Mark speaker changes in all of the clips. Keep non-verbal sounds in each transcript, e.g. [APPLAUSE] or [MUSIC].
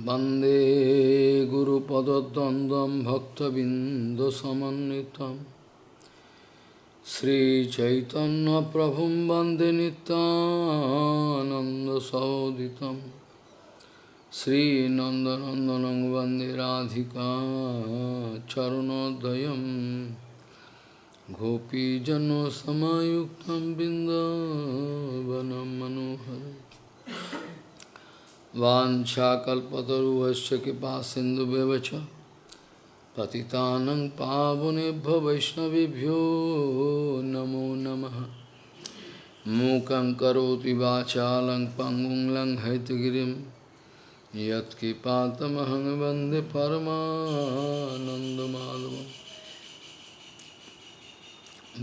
Speaker 1: वन्दे गुरुपदद्वन्द्वं भक्तबिन्दुसमन्वितं श्रीचैतन्यप्रभुं वन्दे नितानन्दसहोदितं श्रीनन्दनन्दनं वन्दे राधिका चरणोदयं गोपीजनसमायुक्तं बिन्दावनं मनोहरम् वाञ्छाकल्पतरुभश्च कृपा सिन्धुव्यवच पतितानं पावनेभ्यो वैष्णवेभ्यो नमो नमः। मूकं करोति वाचालं पङ्गुं लङ्घयितगिरिं यत्कृपातमहं वंदे परमानन्दमाधवम्।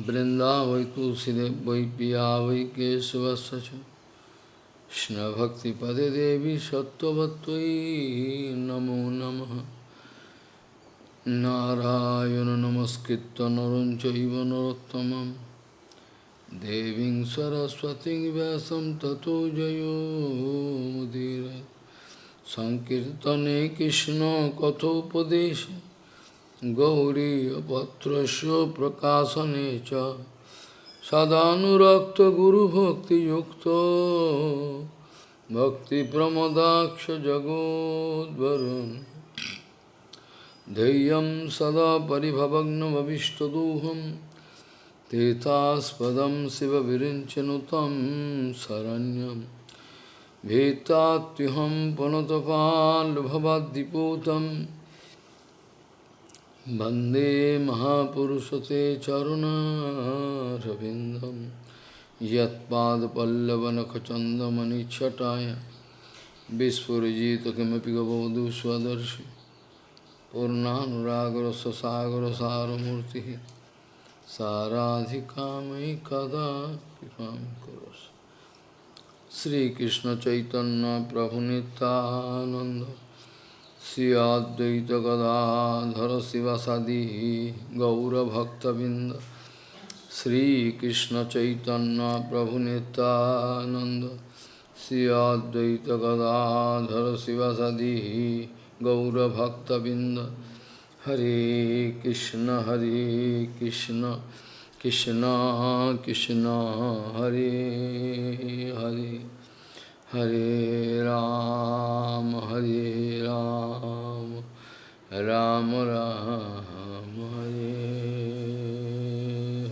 Speaker 1: वृन्दावै तुलसीदेव वै पिया वै केशवस्य च। Krishna Bhakti Pade Devi Sattvatvai Namo Namaha. Narayana Namaskritta Naranchaiva Narottamam. Deving Saraswati Vyasam Tato Jayo Mudira. Sankirtane Krishna Kathopadesha. Gauri Patrasya Prakasanecha सङ्कीर्तने कृष्णकथोपदेशे गौरीयपत्रस्य प्रकाशने च सदानुरक्तगुरुभक्तियुक्तो भक्तिप्रमदाक्षजगोद्वरुन् धैर्यं सदा परिभवग्नमभिष्टदोहं तीर्थास्पदं शिवविरिञ्चनुतं शरण्यं भीतात्युहं पुनतपाल्भवाद्दिपूतं वंदे महापुरुषते चरुणारविन्दं यत्पादपल्लवनखचन्दमणिच्छटाय विस्फुरिजित किमपि गबोधु स्वदर्शि। पूर्णानुरागरससागरसारमूर्तिः। साराधिकामयि कदा कृपां करोसि श्रीकृष्णचैतन्यप्रभुनितानन्द Sri Advaita Gadadhara Sivasadi Gaura Bhakta Binda Sri Krishna Chaitanya Prabhu Nityananda Sri Advaita Gadadhara Sivasadi Gaura Bhakta Binda Hare Krishna Hare Krishna Krishna Krishna Hare Hare Hare Ram, Hare Ram, Ram Ram, Hare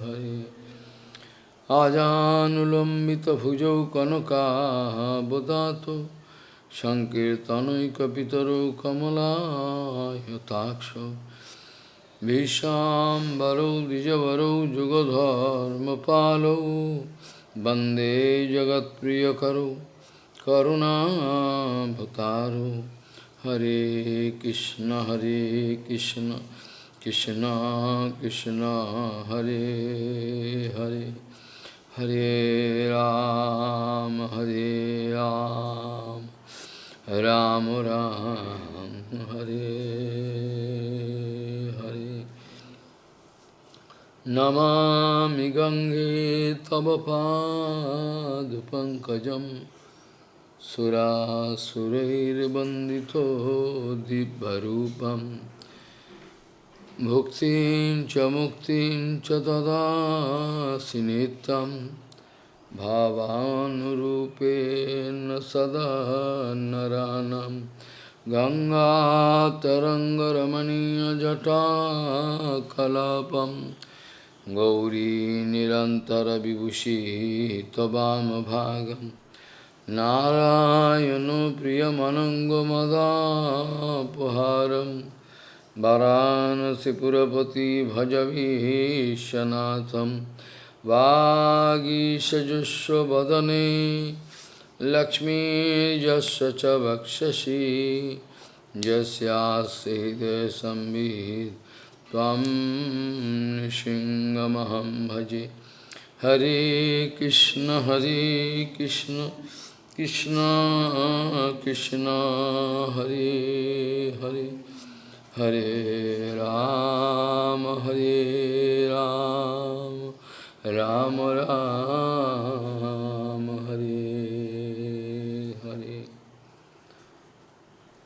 Speaker 1: Hare. Ajanulambita bhujau kanaka bodhato Sankirtanaikapitaro kamala yataksha Vishambaro dijavaro jugadharma palo Bande jagat priyakaro करुणाभतारो हरे कृष्ण हरे कृष्ण कृष्ण कृष्ण, हरे हरे। हरे राम हरे राम। राम राम, हरे हरे। नमामि गङ्गे तव पादपङ्कजम्। सुरासुरैर्वन्दितो दिव्यरूपं भुक्तिं च मुक्तिं च ददासि नित्यं भावानुरूपेण सदा नरानं। गङ्गातरङ्गरमणीयजटाकलापं। गौरी निरन्तरविभूषी त्ववामभागम् नारायण प्रियमनङ्गमदापहारं वाराणसीपुरपति भजवीशनाथं वागीशजुष्वदने लक्ष्मीर्यस्य च वक्षसि यस्यास्ति हृदयसंवित् त्वं नृसिंहमहं भजे। हरे कृष्ण हरे Krishna. Krishna Krishna Hare Hare Hare Ram Hare Ram Ram Ram Hare Hare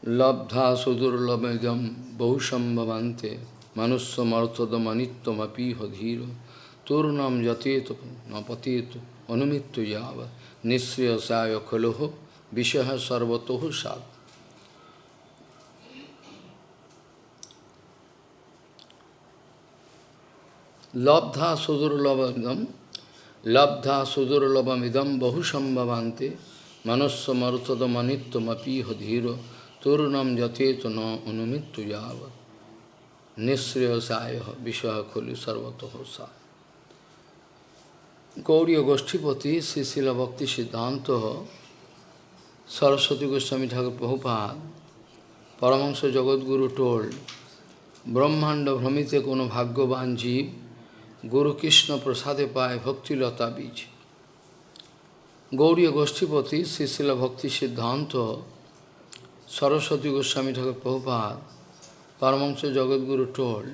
Speaker 1: লব্ধা সুদুর্লভম বহুসম্ভবান্তে মনুষ্যমর্থদমনিত্যমপীহ ধীর তূর্ণম nisviyasaya kaloho vishaha sarvatoho sad. Labdha sudurlabham labdha sudurlabham idam bahusambhavante manasya martada manittam apiha dhira turunam jatetu na anumittu yavat nisriyasaya vishaha kholi sarvatoho sad. গৌরীয় গোষ্ঠীপতি শ্রীশিল ভক্তি সিদ্ধান্ত, সরস্বতী গোস্বামী ঠাকুর প্রভুপাদ পরমাংশ জগৎগুরু টোল, ব্রহ্মাণ্ড ভ্রমিতে কোনো ভাগ্যবান জীব, গুরু কৃষ্ণ প্রসাদে পায় ভক্তিলতা বীজ। গৌরীয় গোষ্ঠীপতি শ্রীশিল ভক্তি সিদ্ধান্ত, সরস্বতী গোস্বামী ঠাকুর প্রভুপাত পরমাংশ জগৎগুরু টোল,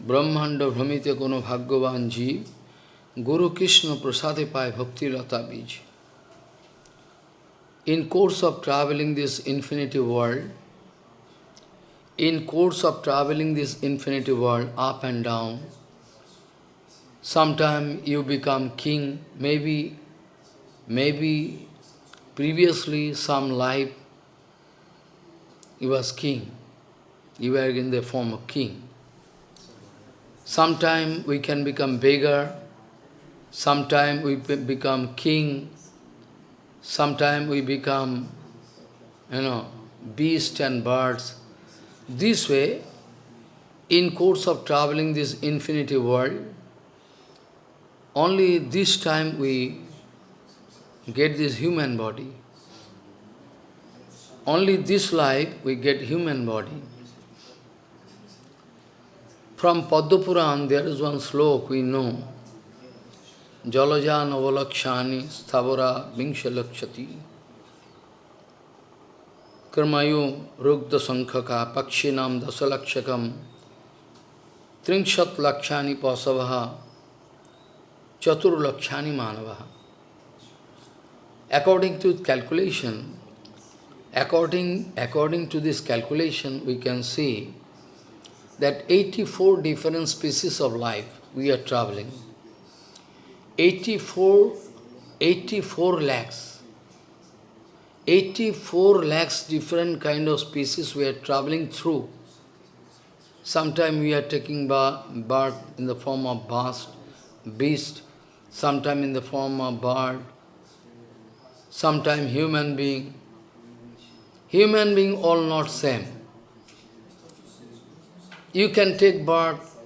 Speaker 1: ব্রহ্মাণ্ড ভ্রমিতে কোনো ভাগ্যবান জীব Guru Krishna Prasadipai Bhakti Lata Bij. In course of traveling this infinity world, in course of traveling this infinity world up and down, sometime you become king, maybe, maybe previously some life you was king, you were in the form of king. Sometime we can become beggar, sometime we become king, sometime we become, you know, beast and birds. This way, in course of traveling this infinity world, only this time we get this human body. Only this life we get human body. From Padma Puran, there is one slok we know. Jalaja navalakshani sthavara vingshalakshati. Karmayu rugda sankhaka pakshinam dasalakshakam tringshat lakshani pasavaha chatur lakshani manavaha. According to calculation, according, according to this calculation, we can see that 84 different species of life we are traveling. 84, 84 lakhs. 84 lakhs different kind of species we are traveling through. Sometime we are taking birth in the form of beast, beast, sometime in the form of bird, sometime human being. Human being all not same. You can take birth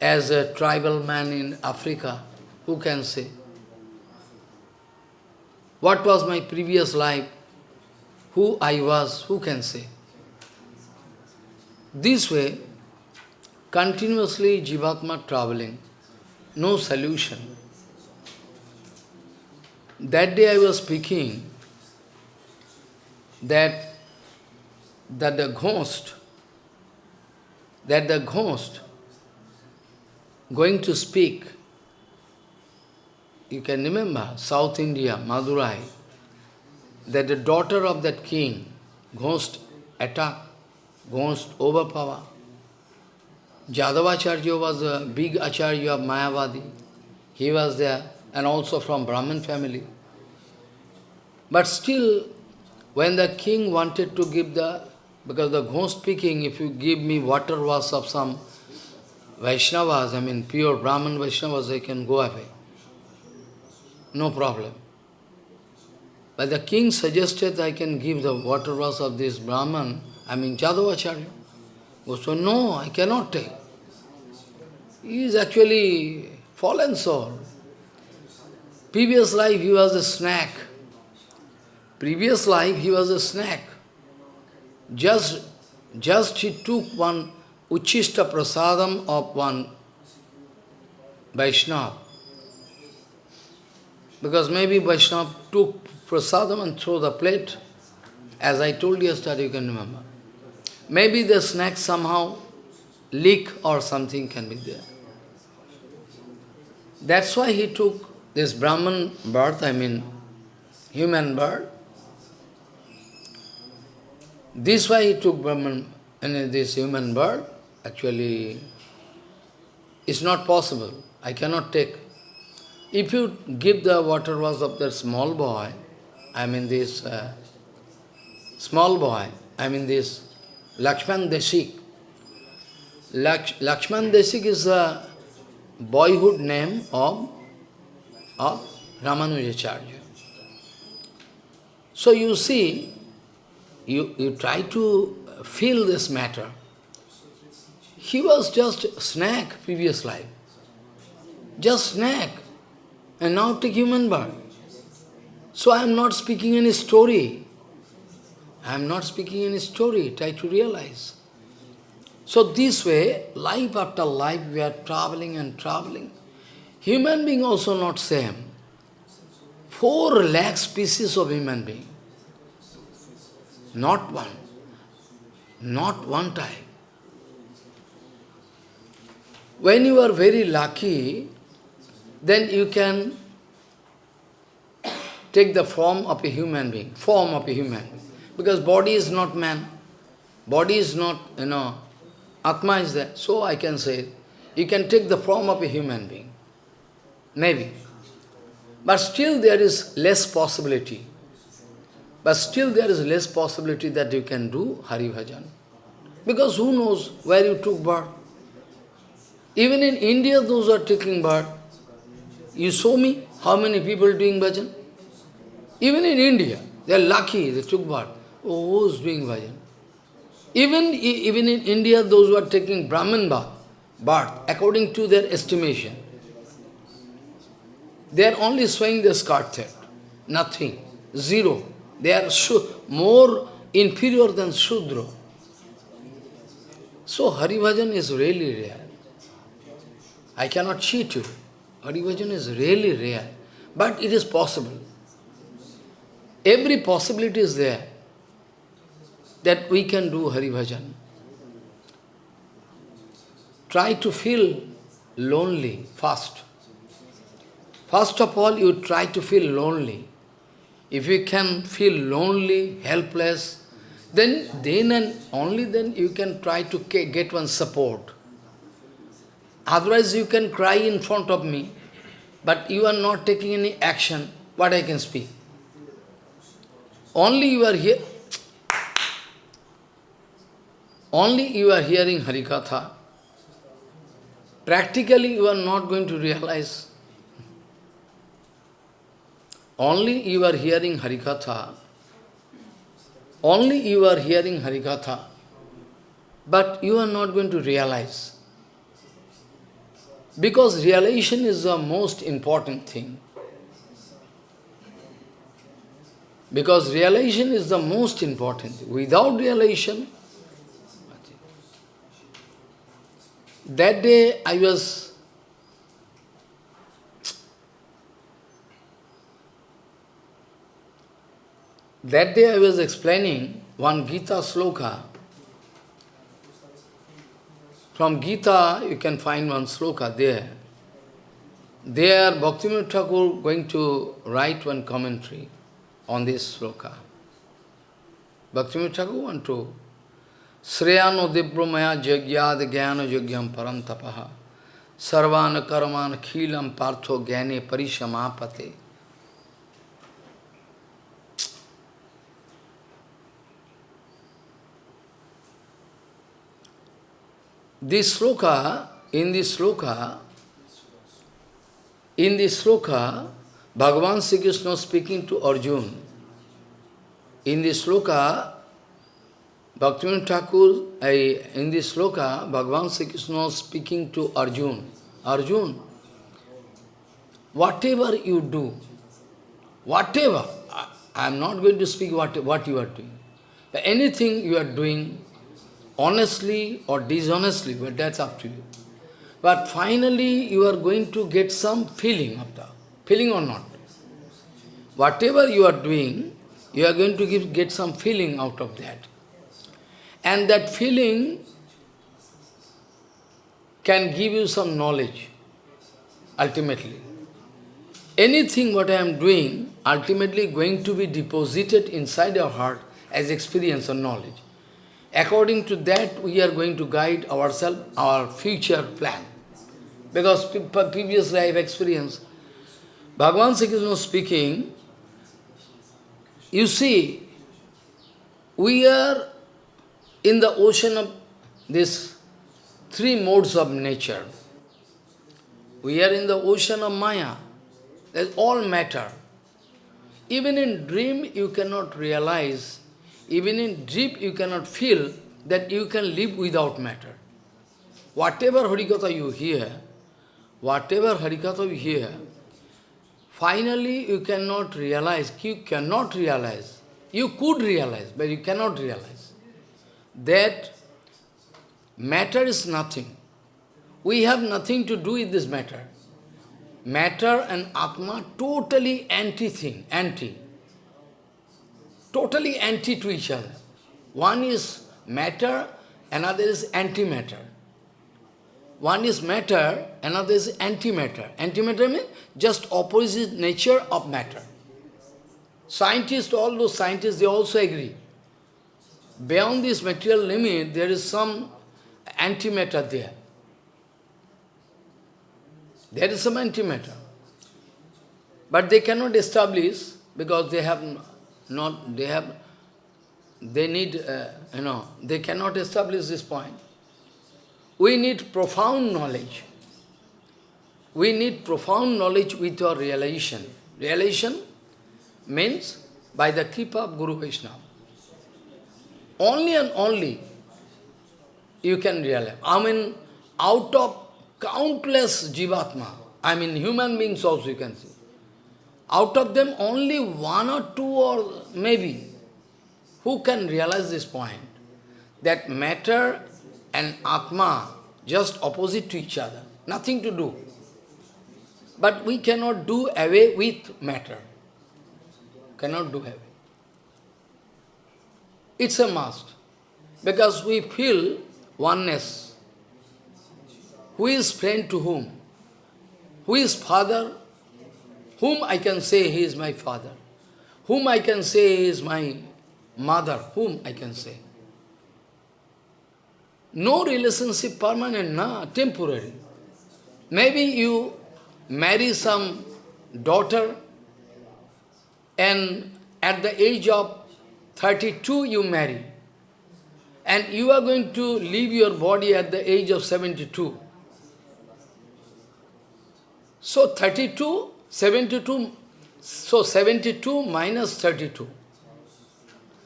Speaker 1: as a tribal man in Africa. Who can say? What was my previous life? Who I was? Who can say? This way, continuously Jivatma traveling, no solution. That day I was speaking that, that the ghost, that the ghost going to speak, you can remember South India, Madurai, that the daughter of that king, ghost attack, ghost overpower. Jadavacharya was a big acharya of Mayavadi. He was there, and also from Brahmin family. But still, when the king wanted to give the, because the ghost speaking, if you give me water was of some Vaishnavas, I mean pure Brahman Vaishnavas, they can go away. No problem. But the king suggested I can give the water was of this Brahman, I mean Jadavacharya. Oh, so no, I cannot take. He is actually fallen soul. Previous life he was a snack. Previous life he was a snack. Just, just he took one Uchishta prasadam of one Vaishnava. Because maybe Vaishnava took prasadam and threw the plate. As I told yesterday, you can remember. Maybe the snack somehow leak or something can be there. That's why he took this Brahman birth, I mean human birth. This why he took Brahman, and this human birth, actually, it's not possible. I cannot take. If you give the water was of the small boy, I mean this uh, small boy, I mean this Lakshman Deshik. Laksh, Lakshman Deshik is a boyhood name of, of Ramanujacharya. So you see, you, you try to feel this matter. He was just snack previous life. Just snack. And now take human birth. So I am not speaking any story. I am not speaking any story. Try to realize. So this way, life after life, we are traveling and traveling. Human being also not same. Four lakh species of human being. Not one. Not one type. When you are very lucky, then you can take the form of a human being, form of a human being. Because body is not man. Body is not, you know, Atma is there. So I can say, you can take the form of a human being. Maybe. But still there is less possibility. But still there is less possibility that you can do Hari Bhajan. Because who knows where you took birth? Even in India, those who are taking birth, you show me how many people doing bhajan? Even in India, they are lucky, they took birth. Oh, who's doing bhajan? Even, even in India, those who are taking Brahman bath, birth, according to their estimation, they are only showing the skirt thread, nothing, zero. They are more inferior than Shudra. So Hari Bhajan is really rare. I cannot cheat you. Hari Bhajan is really rare. But it is possible. Every possibility is there that we can do Hari Bhajan. Try to feel lonely first. First of all, you try to feel lonely. If you can feel lonely, helpless, then, then and only then you can try to get one support. Otherwise you can cry in front of me, but you are not taking any action, what I can speak. Only you are here, only you are hearing Harikatha. Practically you are not going to realize only you are hearing Harikatha, only you are hearing Harikatha, but you are not going to realize. Because realization is the most important thing. Because realization is the most important. Without realization, that day I was That day I was explaining one Gita sloka. From Gita you can find one sloka there. There Bhaktivinoda Thakur going to write one commentary on this sloka. Bhaktivinoda Thakur want to Sreyano Dibromaya Jagyad Jnana Jagyam Parantapaha Sarvana Karman Khilam Partho Gyane Parishamapate This sloka, in this sloka, in this sloka, Bhagavan Sri Krishna speaking to Arjun. In this sloka, Bhaktivinoda Thakur, in this sloka, Bhagavan Sri Krishna speaking to Arjun. Arjun, whatever you do, whatever, I am not going to speak what, what you are doing, but anything you are doing, honestly or dishonestly, but that's up to you. But finally, you are going to get some feeling of that, feeling or not. Whatever you are doing, you are going to give, get some feeling out of that. And that feeling can give you some knowledge, ultimately. Anything what I am doing, ultimately going to be deposited inside your heart as experience or knowledge. According to that, we are going to guide ourselves, our future plan. Because previous life experience, Bhagavan Sri Krishna speaking, you see, we are in the ocean of these three modes of nature. We are in the ocean of Maya. That's all matter. Even in dream, you cannot realize, even in dream, you cannot feel that you can live without matter. Whatever Harikatha you hear, whatever Harikatha you hear, finally you cannot realize, you cannot realize, you could realize, but you cannot realize that matter is nothing. We have nothing to do with this matter. Matter and Atma totally anti-thing, anti. Totally anti to each other. One is matter, another is antimatter. One is matter, another is antimatter. Antimatter means just opposite nature of matter. Scientists, all those scientists, they also agree. Beyond this material limit, there is some antimatter there. There is some antimatter. But they cannot establish because they have not, they have, they need, uh, you know, they cannot establish this point. We need profound knowledge. We need profound knowledge with our realization. Realization means by the kripa of Guru Vaishnava. Only and only you can realize. I mean, out of countless jivatma, I mean human beings also you can see. Out of them only one or two or maybe who can realize this point, that matter and Atma just opposite to each other, nothing to do. But we cannot do away with matter. Cannot do away. It's a must. Because we feel oneness who is friend to whom? Who is father? Whom I can say he is my father? Whom I can say he is my mother? Whom I can say? No relationship permanent, na, temporary. Maybe you marry some daughter and at the age of 32 you marry. And you are going to leave your body at the age of 72. So 32, 72, so 72 minus 32.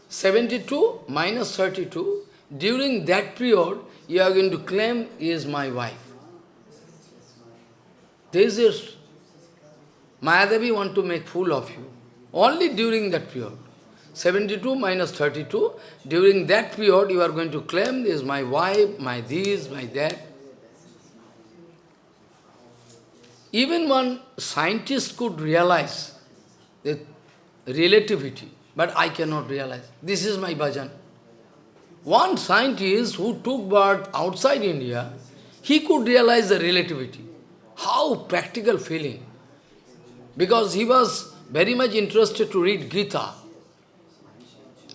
Speaker 1: 72 minus 32, during that period, you are going to claim, is my wife. This is, Mayadevi want to make fool of you. Only during that period. 72 minus 32, during that period you are going to claim, this is my wife, my this, my that. Even one scientist could realize the relativity, but I cannot realize. This is my bhajan. One scientist who took birth outside India, he could realize the relativity. How practical feeling. Because he was very much interested to read Gita.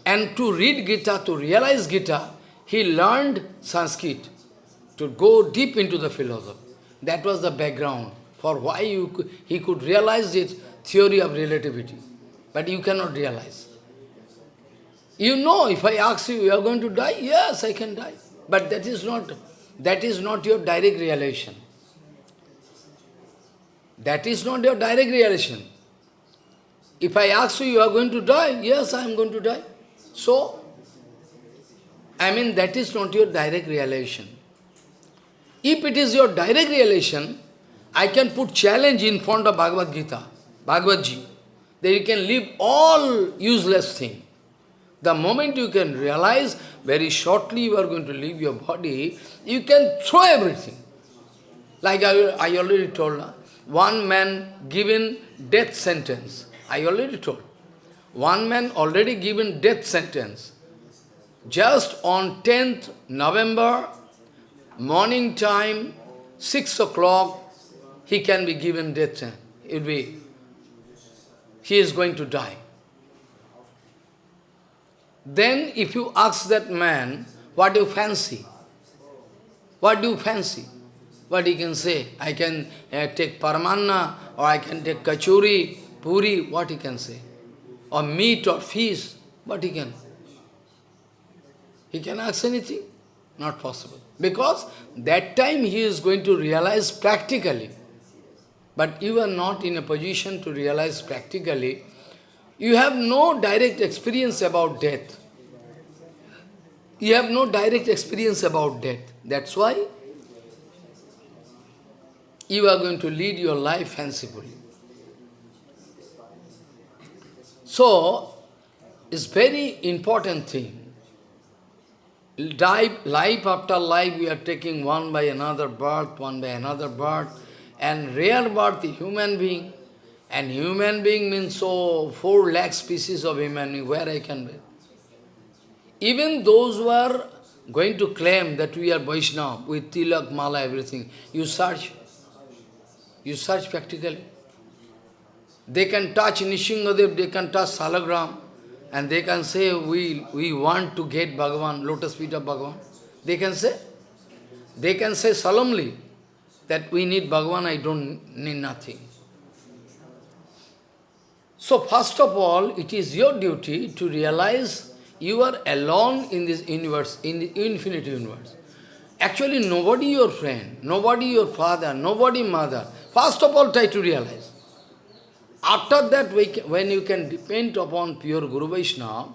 Speaker 1: And to read Gita, to realize Gita, he learned Sanskrit to go deep into the philosophy. That was the background for why you, he could realize this theory of relativity. But you cannot realize. You know, if I ask you, you are going to die? Yes, I can die. But that is not, that is not your direct realization. That is not your direct realization. If I ask you, you are going to die? Yes, I am going to die. So, I mean, that is not your direct realization. If it is your direct realization, I can put challenge in front of Bhagavad Gita, Bhagavad Ji, that you can leave all useless thing. The moment you can realize, very shortly you are going to leave your body, you can throw everything. Like I, I already told, one man given death sentence. I already told. One man already given death sentence. Just on 10th November, morning time, 6 o'clock, he can be given death. It will be, he is going to die. Then if you ask that man, what do you fancy? What do you fancy? What he can say? I can uh, take paramanna, or I can take kachuri, puri, what he can say? Or meat or fish, what he can? He can ask anything? Not possible. Because that time he is going to realize practically. But you are not in a position to realize practically. You have no direct experience about death. You have no direct experience about death. That's why you are going to lead your life fancifully. So, it's very important thing. Life, life after life, we are taking one by another birth, one by another birth, and rare birth, human being. And human being means so, four lakh species of human being, where I can be. Even those who are going to claim that we are Vaishnava, with tilak, mala, everything, you search. You search practically. They can touch Nishingadev, they can touch Salagram, and they can say, we, we want to get Bhagavan, lotus feet of Bhagavan. They can say. They can say solemnly that we need Bhagavan, I don't need nothing. So first of all, it is your duty to realize you are alone in this universe, in the infinite universe. Actually, nobody your friend, nobody your father, nobody mother. First of all, try to realize. After that, when you can depend upon pure Guru Vaishnava,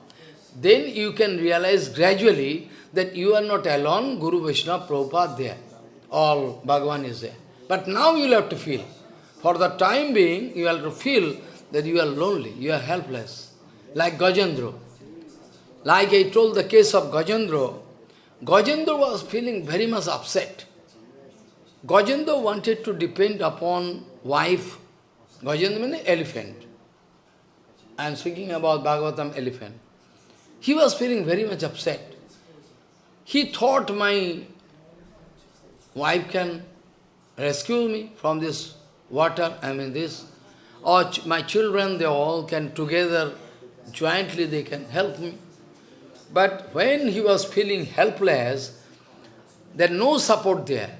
Speaker 1: then you can realize gradually that you are not alone, Guru Vaishnava, Prabhupada there. All Bhagavan is there. But now you will have to feel. For the time being, you have to feel that you are lonely, you are helpless. Like Gajendra. Like I told the case of Gajendra, Gajendra was feeling very much upset. Gajendra wanted to depend upon wife. Gajendra means elephant. I am speaking about Bhagavatam elephant. He was feeling very much upset. He thought my wife can rescue me from this water, I mean this, or ch my children, they all can together, jointly they can help me. But when he was feeling helpless, there no support there.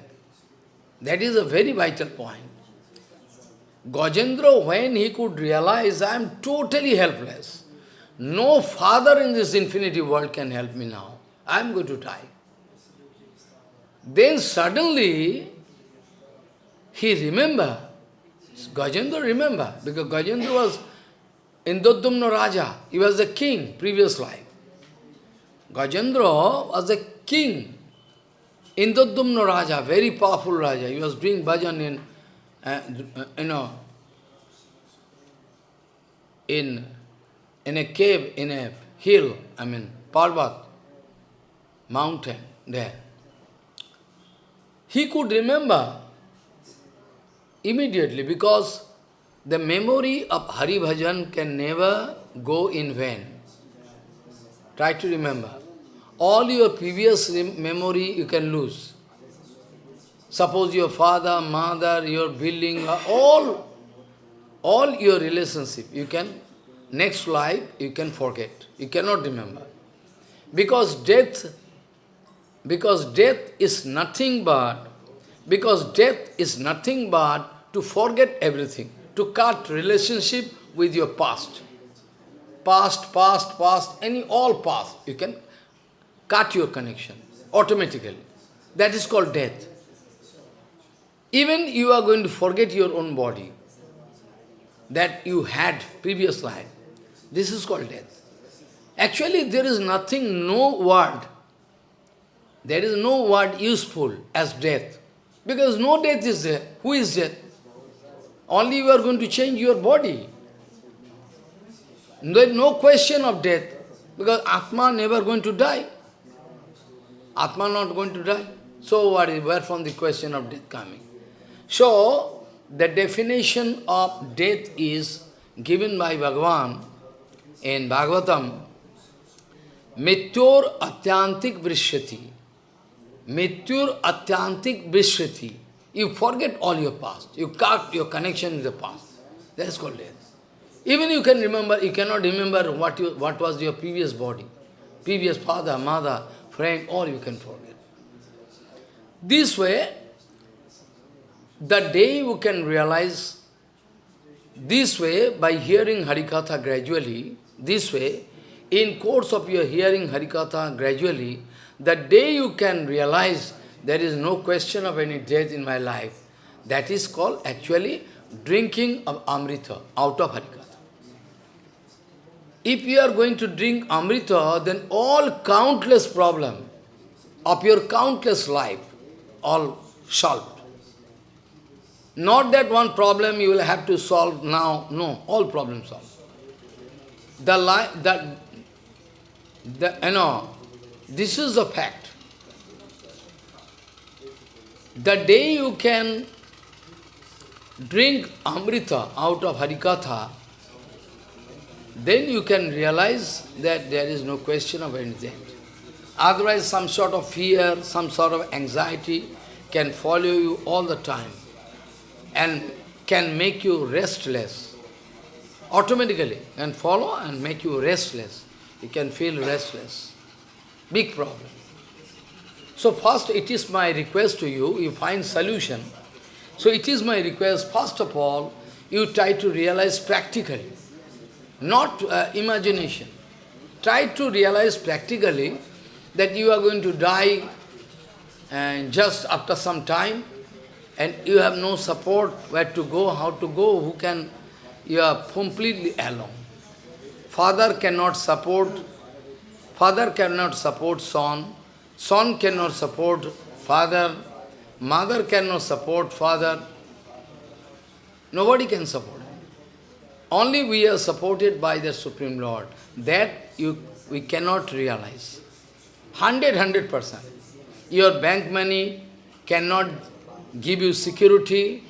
Speaker 1: That is a very vital point. Gajendra, when he could realize, I am totally helpless. No father in this infinity world can help me now. I am going to die. Then suddenly, he remember, Gajendra remember, because Gajendra was Indodumna Raja, he was the king, previous life. Gajendra was a king. Indodumna Raja, very powerful Raja. He was doing bhajan in, uh, you know, in, in a cave, in a hill, I mean, Parvat, mountain there. He could remember immediately because the memory of Hari Bhajan can never go in vain. Try to remember all your previous memory you can lose. Suppose your father, mother, your building, uh, all, all your relationship, you can, next life, you can forget. You cannot remember. Because death, because death is nothing but, because death is nothing but to forget everything, to cut relationship with your past. Past, past, past, any all past, you can cut your connection automatically. That is called death. Even you are going to forget your own body that you had previous life. This is called death. Actually, there is nothing, no word. There is no word useful as death. Because no death is there. Who is death? Only you are going to change your body. There is no question of death. Because Atma never going to die. Atma not going to die. So what is, where from the question of death coming? So, the definition of death is given by Bhagavan in Bhagavatam, Mityor Atyantik Vrishyati. Mityor Atyantik Vrishyati. You forget all your past. You cut your connection with the past. That is called death. Even you can remember, you cannot remember what, you, what was your previous body. previous father, mother, friend, all you can forget. This way, the day you can realize, this way, by hearing Harikatha gradually, this way, in course of your hearing Harikatha gradually, the day you can realize there is no question of any death in my life, that is called actually drinking of Amrita out of Harikatha. If you are going to drink Amrita, then all countless problem of your countless life, all solved. Not that one problem you will have to solve now, no, all problems solved. The, life, that, the, you know, this is the fact. The day you can drink Amrita out of Harikatha, then you can realize that there is no question of anything. Otherwise, some sort of fear, some sort of anxiety can follow you all the time and can make you restless. Automatically can follow and make you restless. You can feel restless. Big problem. So first it is my request to you, you find solution. So it is my request, first of all, you try to realize practically not uh, imagination. Try to realize practically that you are going to die and just after some time and you have no support, where to go, how to go, who can, you are completely alone. Father cannot support, father cannot support son, son cannot support father, mother cannot support father, nobody can support. Only we are supported by the Supreme Lord. That you, we cannot realize. Hundred, hundred percent. Your bank money cannot give you security.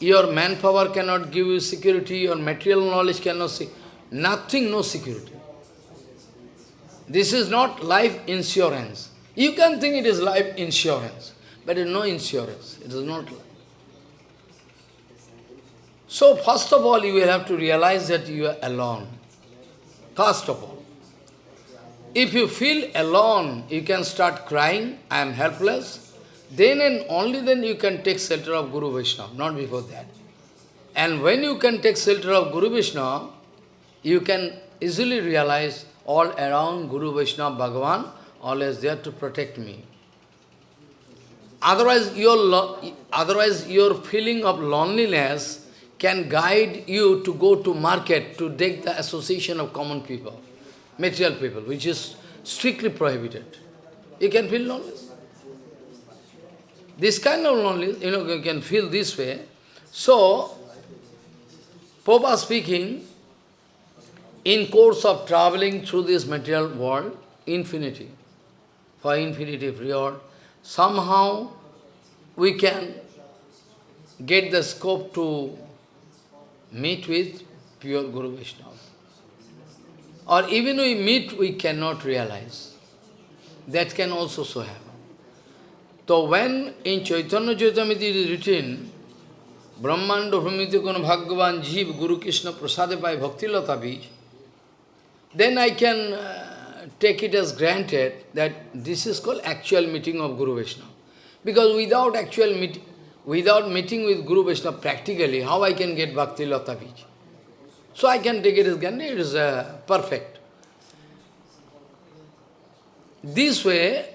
Speaker 1: Your manpower cannot give you security. Your material knowledge cannot see. Nothing, no security. This is not life insurance. You can think it is life insurance, but it is no insurance. It is not so first of all, you will have to realize that you are alone. First of all. If you feel alone, you can start crying, I am helpless. Then and only then you can take shelter of Guru Vaishnava, not before that. And when you can take shelter of Guru Vaishnava, you can easily realize all around Guru Vaishnava Bhagavan, always there to protect me. Otherwise, your, otherwise your feeling of loneliness can guide you to go to market to take the association of common people, material people, which is strictly prohibited. You can feel loneliness. This kind of loneliness, you know, you can feel this way. So, Popa speaking, in course of traveling through this material world, infinity, for infinity period, somehow we can get the scope to meet with pure Guru Vaishnava. Or even we meet, we cannot realize. That can also so happen. So when in Chaitanya Charitamrita it is written, Brahmanda Brahmiti Kuna Bhagavan Jeev Guru Krishna Prasade by Bhakti Lata Bij, then I can uh, take it as granted that this is called actual meeting of Guru Vaishnava. Because without actual meeting, Without meeting with Guru Vaishnava practically, how I can get Bhakti Lata Bij? So I can take it as granted, it is uh, perfect. This way,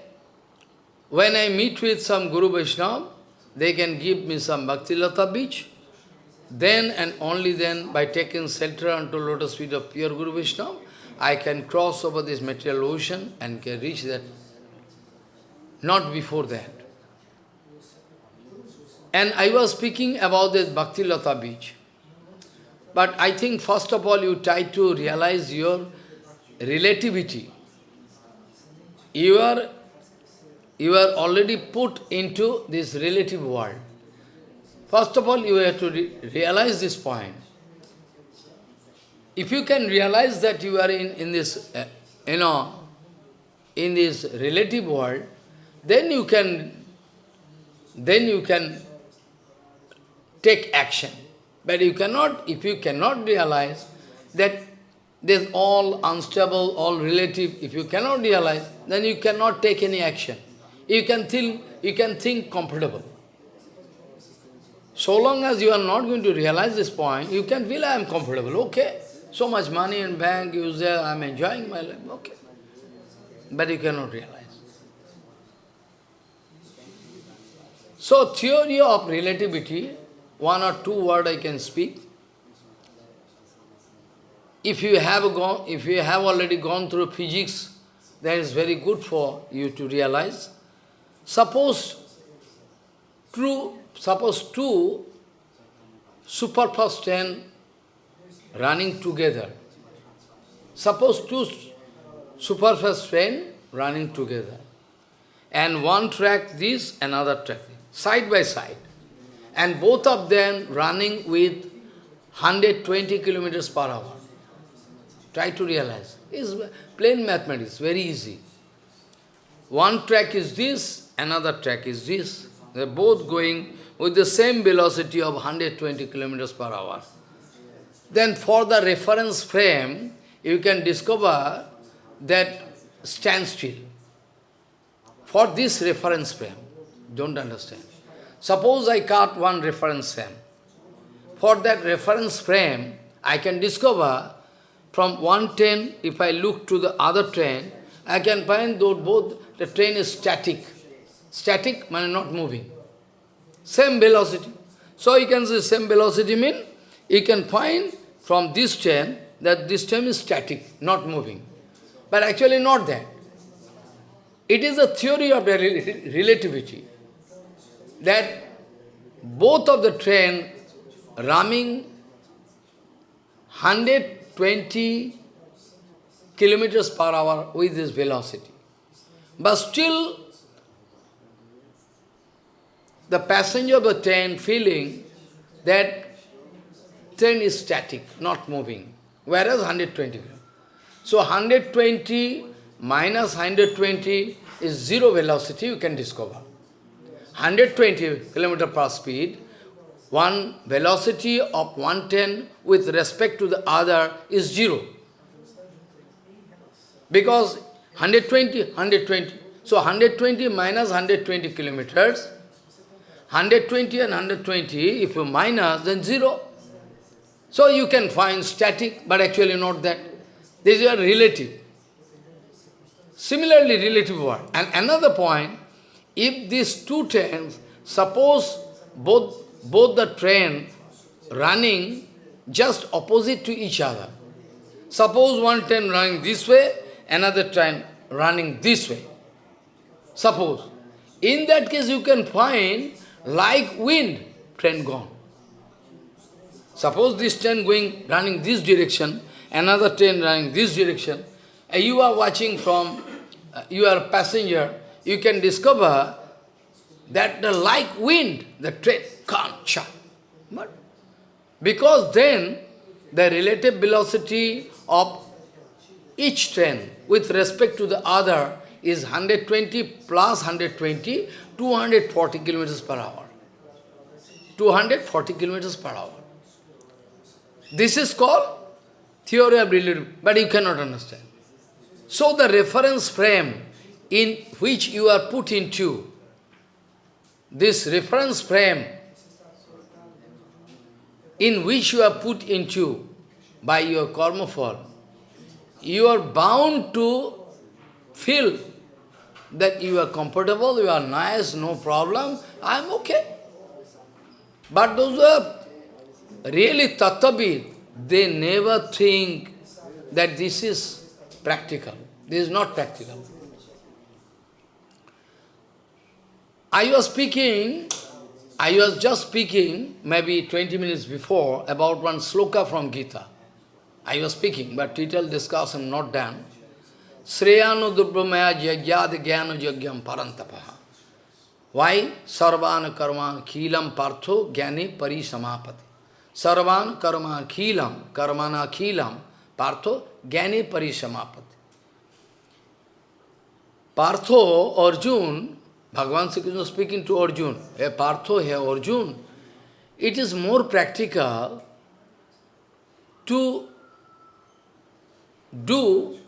Speaker 1: when I meet with some Guru Vaishnava, they can give me some Bhakti Lata Bij. Then and only then, by taking shelter unto lotus feet of pure Guru Vaishnava, I can cross over this material ocean and can reach that. Not before that. And I was speaking about this Bhakti Lata Bij. But I think first of all you try to realize your relativity. You are, you are already put into this relative world. First of all, you have to re realize this point. If you can realize that you are in, in this, uh, you know, in this relative world, then you can, then you can take action. But you cannot, if you cannot realize that This all unstable, all relative. If you cannot realize, then you cannot take any action. You can think, you can think comfortable. So long as you are not going to realize this point, you can feel I am comfortable, okay. So much money in bank, you say I am enjoying my life, okay. But you cannot realize. So theory of relativity, one or two word I can speak. If you have gone, if you have already gone through physics, that is very good for you to realize. Suppose true suppose two superfast train running together. Suppose two superfast train running together. And one track this, another track this, side by side. And both of them running with 120 kilometers per hour. Try to realize. It's plain mathematics, very easy. One track is this, another track is this. They're both going with the same velocity of 120 kilometers per hour. Then for the reference frame, you can discover that standstill. For this reference frame, don't understand. Suppose I cut one reference frame. For that reference frame, I can discover from one train, if I look to the other train, I can find that both the train is static. Static means not moving. Same velocity. So you can say same velocity mean you can find from this train that this train is static, not moving. But actually not that. It is a theory of relativity that both of the train running 120 kilometers per hour with this velocity. But still the passenger of the train feeling that train is static, not moving, whereas 120. So 120 minus 120 is zero velocity, you can discover. 120 kilometer per speed, one velocity of 110 with respect to the other is zero. Because 120, 120. So 120 minus 120 kilometers 120 and 120, if you minus, then 0. So you can find static, but actually not that. This is a relative. Similarly, relative word. And another point, if these two trains, suppose both, both the train running just opposite to each other. Suppose one train running this way, another train running this way. Suppose. In that case, you can find like wind, train gone. Suppose this train going, running this direction, another train running this direction, and you are watching from, uh, you are a passenger, you can discover that the like wind, the train can't chop. But because then the relative velocity of each train with respect to the other is 120 plus 120, 240 kilometers per hour. 240 kilometers per hour. This is called theory of relativity, but you cannot understand. So the reference frame in which you are put into, this reference frame in which you are put into by your karma phal, you are bound to feel that you are comfortable, you are nice, no problem, I am okay. But those who are really tattvavid, they never think that this is practical. This is not practical. I was speaking, I was just speaking, maybe 20 minutes before, about one sloka from Gita. I was speaking, but detailed discussion not done. Sreyanu Durbhamaya Jagyad Jnana Jagyam Parantapaha. Why? Sarvan Karman Khilam Partho Jnani Parisamapati. Sarvan Karman Khilam, Karmana Khilam, Partho Jnani Parisamapati. Partho, Arjun, Bhagavan Sri Krishna speaking to Arjun, Hey Partho, hey Arjun, it is more practical to do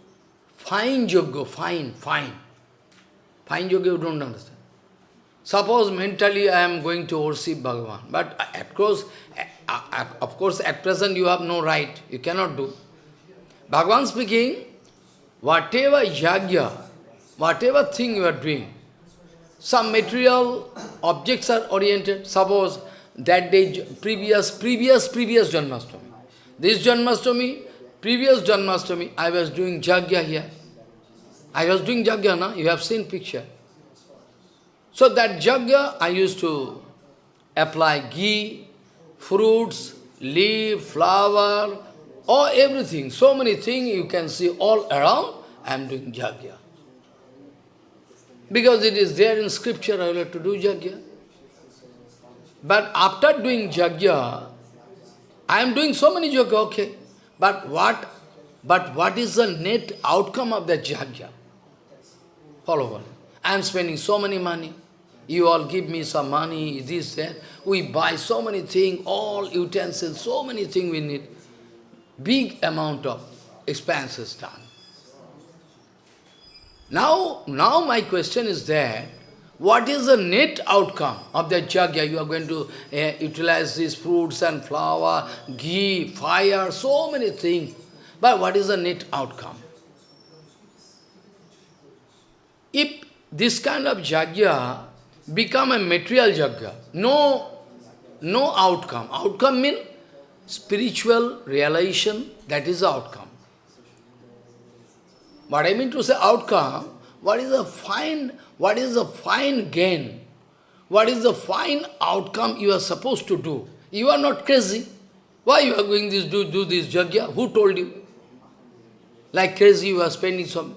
Speaker 1: fine yoga, fine, fine. Fine yoga you don't understand. Suppose mentally I am going to worship Bhagavan, but of course, of course at present you have no right, you cannot do. Bhagavan speaking, whatever yagya, whatever thing you are doing, some material objects are oriented. Suppose that day, previous, previous, previous Janmashtami. This Janmashtami, previous Janmashtami, I was doing Jagya here. I was doing Jagya, na? you have seen picture. So that Jagya, I used to apply ghee, fruits, leaf, flower, or everything. So many things you can see all around, I am doing Jagya. Because it is there in scripture, I will have to do Jagya. But after doing Jagya, I am doing so many Jagya, okay. But what, but what is the net outcome of that Jagya? Follow on. I am spending so many money. You all give me some money, this, that. We buy so many things, all utensils, so many things we need. Big amount of expenses done. Now, now my question is that, what is the net outcome of that jagya? You are going to uh, utilize these fruits and flour, ghee, fire, so many things. But what is the net outcome? If this kind of jagya become a material jagya, no, no outcome. Outcome means spiritual realization, that is the outcome. What I mean to say outcome, what is the fine, what is the fine gain? What is the fine outcome you are supposed to do? You are not crazy. Why you are going this, do, do this jagya? Who told you? Like crazy you are spending some.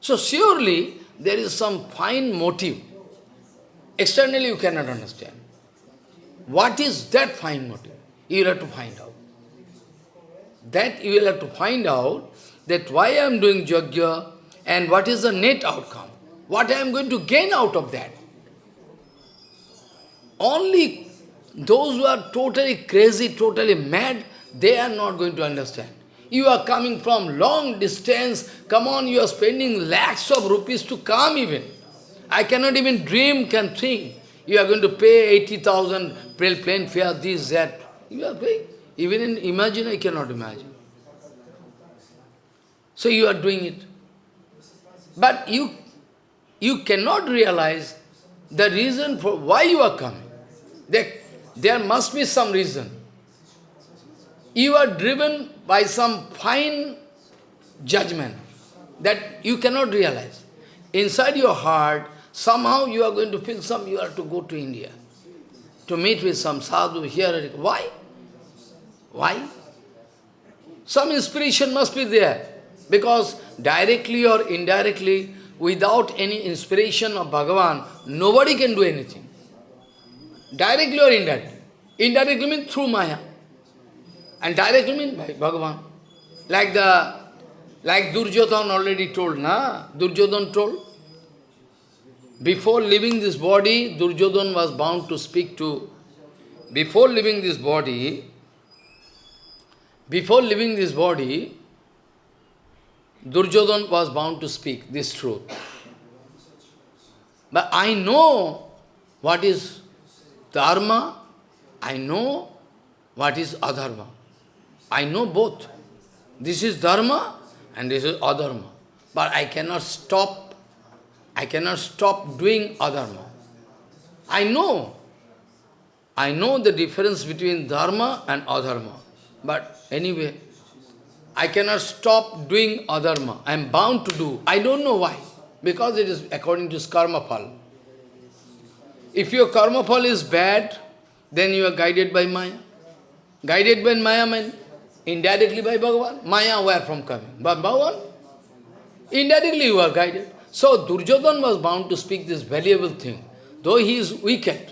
Speaker 1: So surely there is some fine motive. Externally you cannot understand. What is that fine motive? You will have to find out. That you will have to find out that why I am doing yajna and what is the net outcome. What I am going to gain out of that. Only those who are totally crazy, totally mad, they are not going to understand. You are coming from long distance, come on, you are spending lakhs of rupees to come even. I cannot even dream, can think. You are going to pay 80,000 plane fare, this, that. You are paying. Even in imagine, I cannot imagine. So you are doing it. But you, you cannot realize the reason for why you are coming. There, there must be some reason. You are driven by some fine judgment that you cannot realize. Inside your heart, somehow you are going to feel some, you have to go to India to meet with some sadhu here. Why? Why? Some inspiration must be there. Because directly or indirectly, without any inspiration of Bhagavan, nobody can do anything. Directly or indirectly. Indirectly means through Maya. And directly means by Bhagavan. Like the like Duryodhan already told, na? Duryodhan told. Before leaving this body, Duryodhan was bound to speak to. Before leaving this body, before leaving this body, Duryodhan was bound to speak this truth. But I know what is dharma, I know what is adharma. I know both. This is dharma and this is adharma. But I cannot stop, I cannot stop doing adharma. I know, I know the difference between dharma and adharma. But anyway, I cannot stop doing adharma. I am bound to do. I don't know why. Because it is according to karma phal. If your karma phal is bad, then you are guided by Maya. Guided by Maya means indirectly by Bhagavan. Maya where from coming? By Bhagavan? Indirectly you are guided. So Duryodhan was bound to speak this valuable thing. Though he is wicked,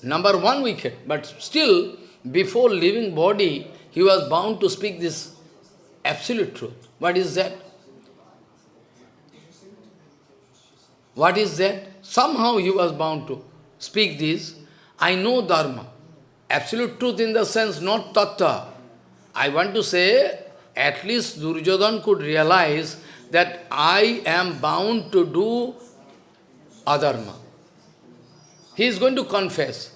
Speaker 1: number one wicked, but still, before leaving body, he was bound to speak this absolute truth. What is that? What is that? Somehow he was bound to speak this. I know Dharma. Absolute truth in the sense, not tattva. I want to say, at least Duryodhan could realize that I am bound to do adharma. He is going to confess.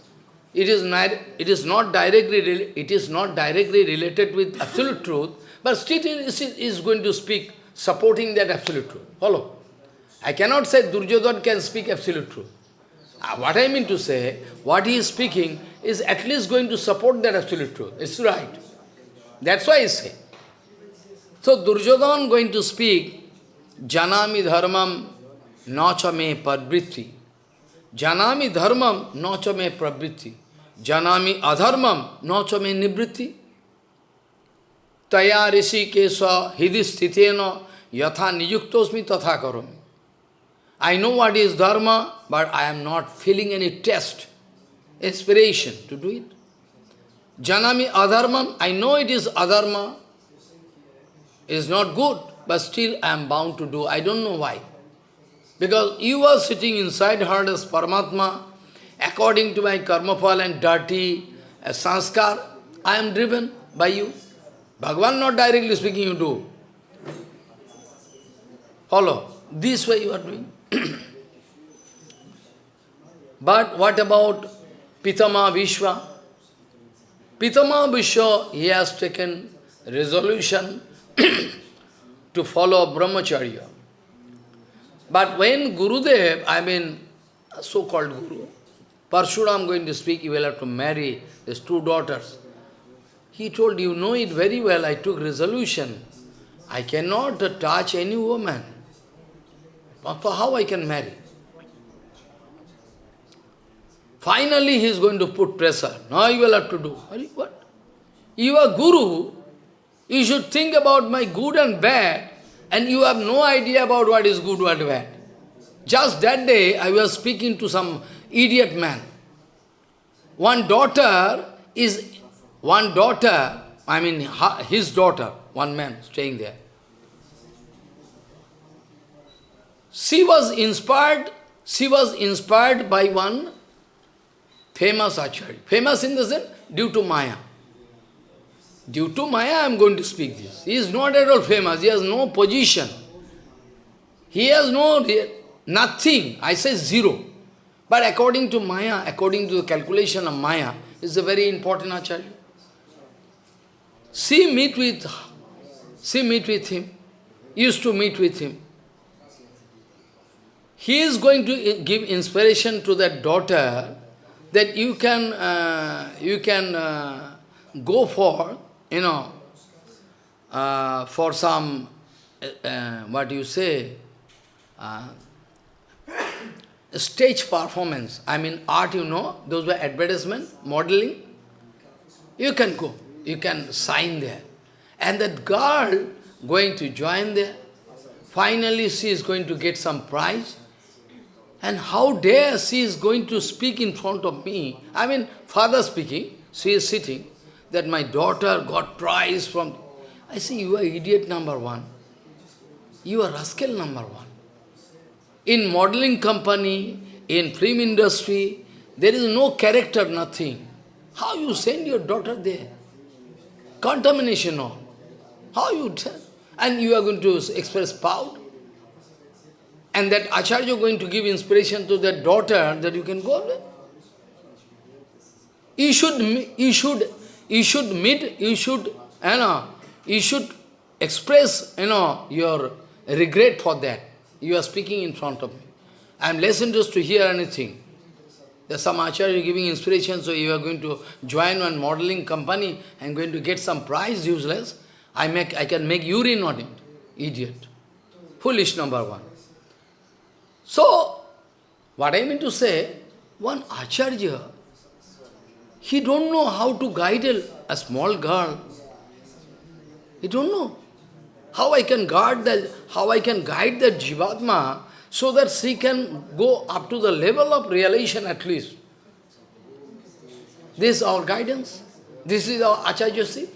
Speaker 1: It is not, it is not directly it is not directly related with absolute truth, but still he is going to speak supporting that absolute truth. Follow? I cannot say Duryodhan can speak absolute truth. Uh, what I mean to say, what he is speaking is at least going to support that absolute truth. It's right. That's why I say. So Duryodhan going to speak, Janami dharmam nacha me padvritti. Janami dharmam nacha me pravritti. Janami adharmam nacha me nivritti. Taya rishi kesa hidistitena yatha niyuktosmi tatha karomi. I know what is dharma, but I am not feeling any test, inspiration to do it. Janami adharmam, I know it is adharma, is not good, but still I am bound to do. I don't know why. Because you are sitting inside heart as Paramatma, according to my karma phal and dirty uh, sanskar, I am driven by you. Bhagavan not directly speaking, you do. Follow. This way you are doing. [CLEARS THROAT] but what about Pitama Bhishma? Pitama Bhishma, he has taken resolution [CLEARS THROAT] to follow brahmacharya. But when Gurudev, I mean, so-called Guru, Parshuram going to speak, he will have to marry his two daughters. He told, you know it very well, I took resolution. I cannot touch any woman. How I can marry? Finally, he is going to put pressure. Now you will have to do. What? You are Guru. You should think about my good and bad, and you have no idea about what is good, what bad. Just that day, I was speaking to some idiot man. One daughter is, one daughter, I mean his daughter, one man staying there. She was inspired, she was inspired by one famous Acharya. Famous in the sense, due to Maya. Due to Maya, I am going to speak this. He is not at all famous, he has no position. He has no, nothing, I say zero. But according to Maya, according to the calculation of Maya, is a very important Acharya. She meet with, she meet with him, used to meet with him. He is going to give inspiration to that daughter that you can, uh, you can uh, go for, you know, uh, for some, uh, uh, what you say, uh, stage performance. I mean, art, you know, those were advertisement, modeling. You can go, you can sign there. And that girl going to join there. Finally, she is going to get some prize. And how dare she is going to speak in front of me? I mean, father speaking, she is sitting, that my daughter got prize from... I say, you are idiot number one. You are rascal number one. In modeling company, in film industry, there is no character, nothing. How you send your daughter there? Contamination all. How you tell? And you are going to express pout? And that Acharya going to give inspiration to that daughter that you can go there. You should, you should, you should meet, you should, you know, you should express, you know, your regret for that. You are speaking in front of me. I am less interested to hear anything. There's some Acharya giving inspiration, so you are going to join one modeling company and going to get some prize, useless. I make, I can make urine on it. Idiot. Foolish number one. So, what I mean to say, one Acharya, he don't know how to guide a, a small girl. He don't know. How I can guard that, how I can guide that Jivatma so that she can go up to the level of realization at least. This is our guidance. This is our Acharyaship.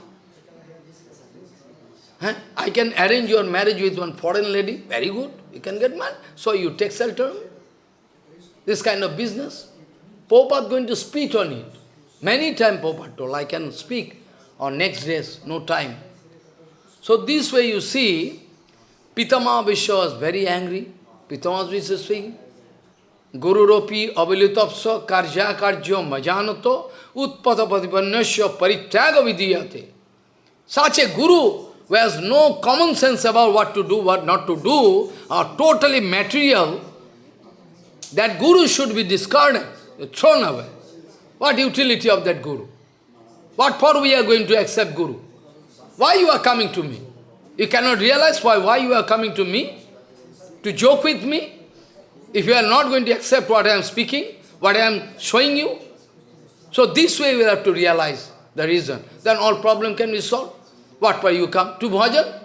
Speaker 1: Huh? I can arrange your marriage with one foreign lady, very good, you can get married. So you take shelter. This kind of business. Popat going to speak on it. Many times Popat told, I can speak on next days, no time. So this way you see, Pitama Vishwa was very angry. Pitama Vishwa is speaking. Guru Ropi Avilitapsa Karja Karjo Majanato Utpata Patipannasya Parityaga Vidiyate. Such a guru who has no common sense about what to do, what not to do, are totally material, that guru should be discarded, thrown away. What utility of that guru? What for we are going to accept guru? Why you are coming to me? You cannot realize why, why you are coming to me? To joke with me? If you are not going to accept what I am speaking, what I am showing you, so this way we have to realize the reason. Then all problem can be solved. What for you come? To bhajan?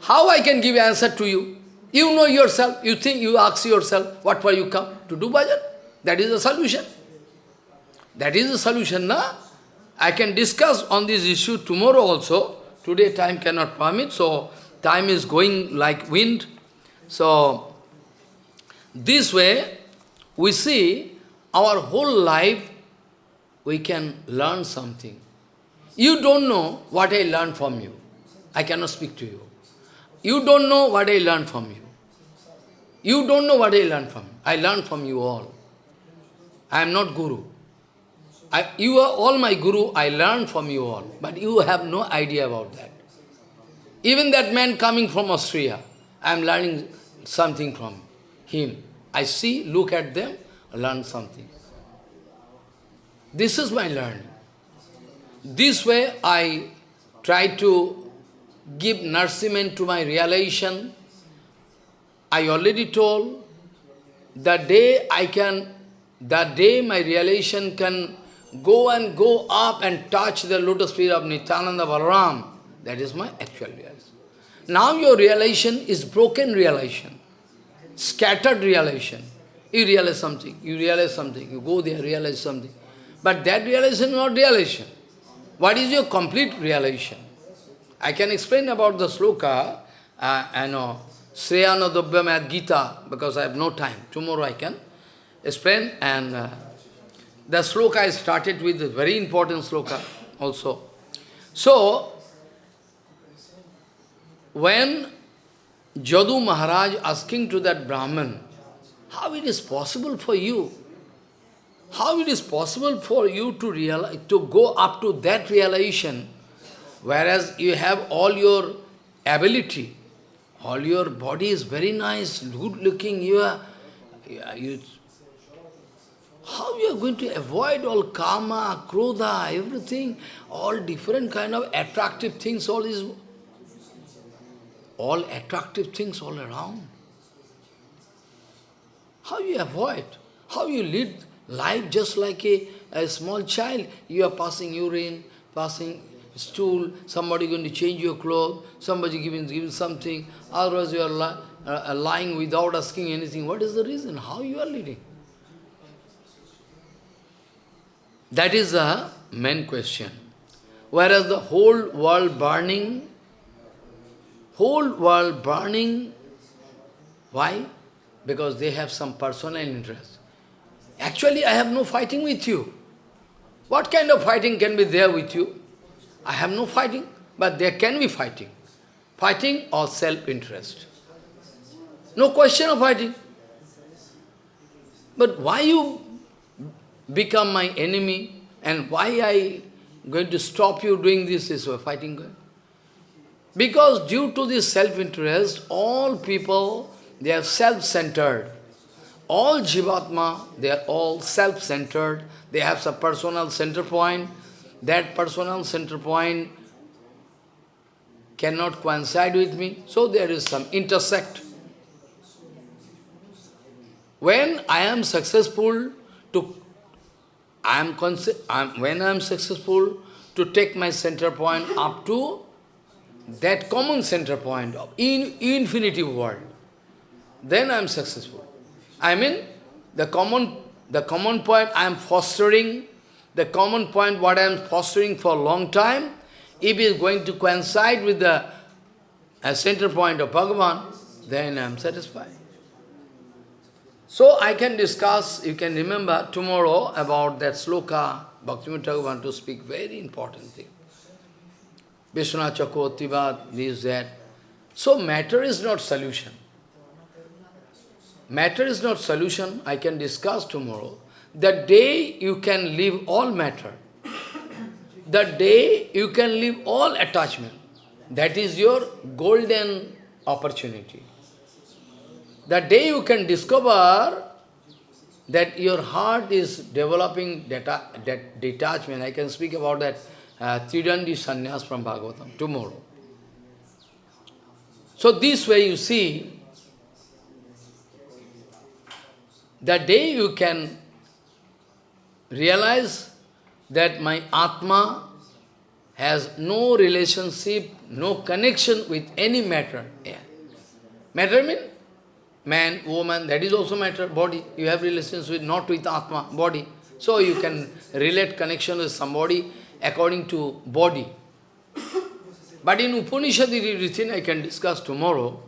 Speaker 1: How I can give answer to you? You know yourself, you think, you ask yourself, what for you come? To do bhajan? That is the solution. That is the solution, na? I can discuss on this issue tomorrow also. Today time cannot permit, so time is going like wind. So, this way, we see our whole life, we can learn something. You don't know what I learned from you. I cannot speak to you. You don't know what I learned from you. You don't know what I learned from you. I learned from you all. I am not Guru. I, you are all my Guru, I learned from you all. But you have no idea about that. Even that man coming from Austria, I am learning something from him. I see, look at them, learn something. This is my learning. This way I try to give nourishment to my realization. I already told, the day I can, the day my realization can go and go up and touch the lotus feet of Nityananda Balaram, that is my actual realization. Now your realization is broken realization, scattered realization. You realize something, you realize something, you go there, realize something. But that realization is not realization. What is your complete realization? I can explain about the sloka, uh, I know, Sreyana Dobhyam Gita, because I have no time. Tomorrow I can explain. And uh, the sloka I started with very important sloka also. So, when Jadu Maharaj asking to that Brahman, how it is possible for you how it is possible for you to realize, to go up to that realization, whereas you have all your ability, all your body is very nice, good looking, you are, you, how you are going to avoid all karma, krodha, everything, all different kind of attractive things, all these, all attractive things all around. How you avoid? How you lead Life just like a, a small child, you are passing urine, passing stool, somebody going to change your clothes, somebody giving, giving something, otherwise you are li uh, lying without asking anything. What is the reason? How you are leading? That is the main question. Whereas the whole world burning, whole world burning, why? Because they have some personal interest. Actually, I have no fighting with you. What kind of fighting can be there with you? I have no fighting, but there can be fighting. Fighting or self-interest. No question of fighting. But why you become my enemy and why I going to stop you doing this, way, fighting? Because due to this self-interest, all people, they are self-centered all Jivatma, they are all self-centered, they have some personal center point. That personal center point cannot coincide with me, so there is some intersect. When I am successful to, I am, I am when I am successful to take my center point up to that common center point of in infinity world, then I am successful. I mean, the common, the common point I am fostering, the common point what I am fostering for a long time, if it is going to coincide with the center point of Bhagavan, then I am satisfied. So I can discuss, you can remember tomorrow about that sloka, Bhaktivinoda want to speak very important thing. Vishwanath Chakravartivad, this, that. So matter is not solution. Matter is not solution, I can discuss tomorrow. The day you can leave all matter, the day you can leave all attachment, that is your golden opportunity. The day you can discover that your heart is developing deta that detachment, I can speak about that uh, Tridandi Sannyas from Bhagavatam tomorrow. So this way you see, the day you can realize that my Atma has no relationship, no connection with any matter. Yeah. Matter means man, woman, that is also matter, body. You have relations with, not with Atma, body. So you can relate connection with somebody according to body. But in Upanishad written, I can discuss tomorrow,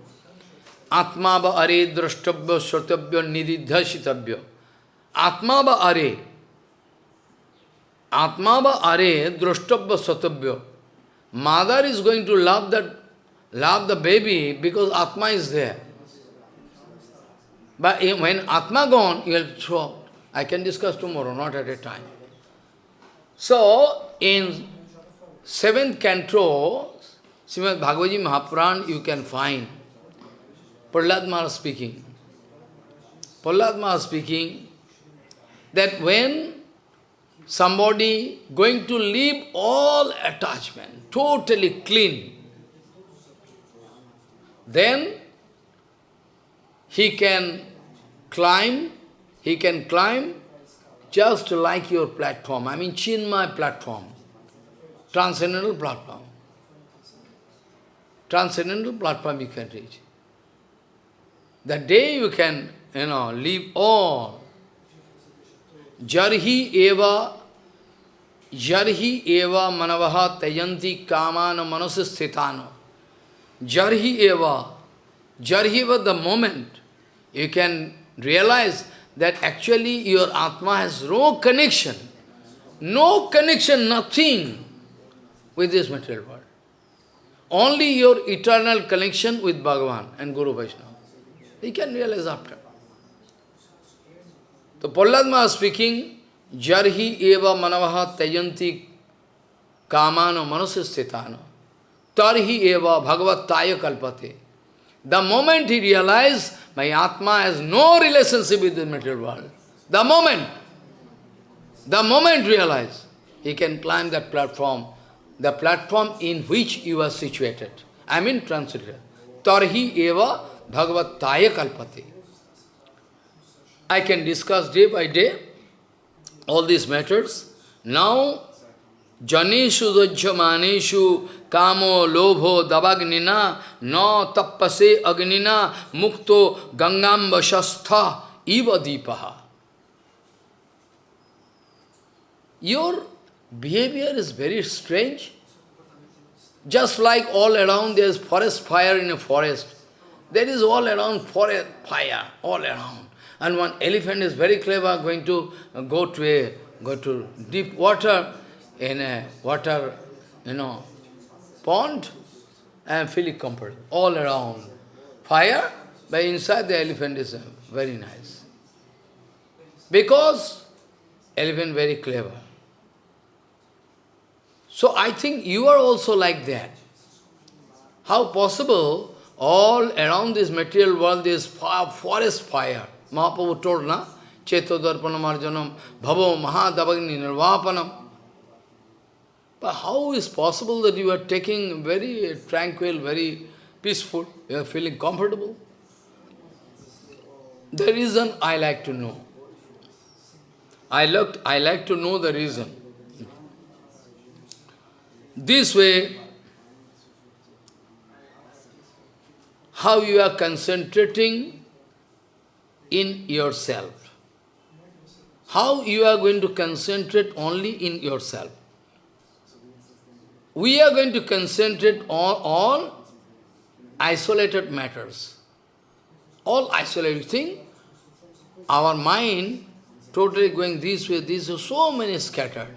Speaker 1: Atma ba are drashtabhya shratabhya nididhashitabhya. Atma ba are. Atma ba are drashtabhya shratabhya. Mother is going to love that love the baby because Atma is there. But when Atma gone, you will throw. I can discuss tomorrow, not at a time. So, in seventh canto, Srimad Bhagavad Mahapuran, you can find Prahlad speaking. Prahlad speaking that when somebody going to leave all attachment, totally clean, then he can climb, he can climb just like your platform, I mean Chinmay platform, transcendental platform. Transcendental platform you can reach. The day you can, you know, leave all, jarhi eva, jarhi eva manavaha tayanti kamana manasasthitano. Jarhi eva, jarhi eva the moment, you can realize that actually your Atma has no connection, no connection, nothing with this material world. Only your eternal connection with Bhagavan and Guru Vaishnava. You can realize after. So Prahlad speaking, Jarhi eva manavaha tayanti kamano manusistitano tarhi eva bhagavat taya kalpate. The moment he realized my Atma has no relationship with the material world. The moment, the moment realize, he can climb that platform, the platform in which you are situated. I mean translated. Tarhi eva bhagavat kalpati. I can discuss day by day all these matters. Now, janeshu dojjamaneshu kamo lobho davagnina no tappase agnina mukto gangamba shastha iva deepaha. Your behavior is very strange. Just like all around there is forest fire in a forest. There is all around forest fire, all around. And one elephant is very clever, going to uh, go to a go to deep water in a water, you know, pond and feeling comfortable all around. Fire, but inside the elephant is uh, very nice. Because elephant very clever. So I think you are also like that. How possible all around this material world is forest fire. Mahaprabhu told, na? Cheto darpanam arjanam bhavo mahadavagni nirvapanam. But how is possible that you are taking very tranquil, very peaceful, you are feeling comfortable? The reason I like to know. I, looked, I like to know the reason. This way, how you are concentrating in yourself. How you are going to concentrate only in yourself we are going to concentrate on all isolated matters. All isolated thing. Our mind totally going this way, this way, so many scattered,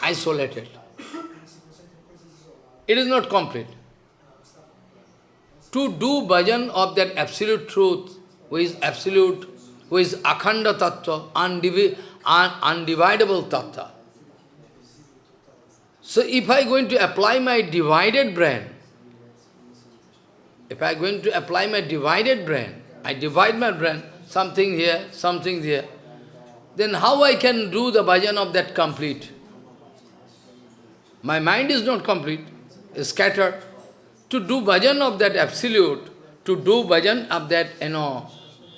Speaker 1: isolated. it is not complete. To do bhajan of that absolute truth, who is absolute, who is akhanda tattva, undivi un undividable tattva. So if I going to apply my divided brain, if I going to apply my divided brain, I divide my brain, something here, something there, then how I can do the bhajan of that complete? My mind is not complete, is scattered. To do bhajan of that absolute, to do bhajan of that, you know,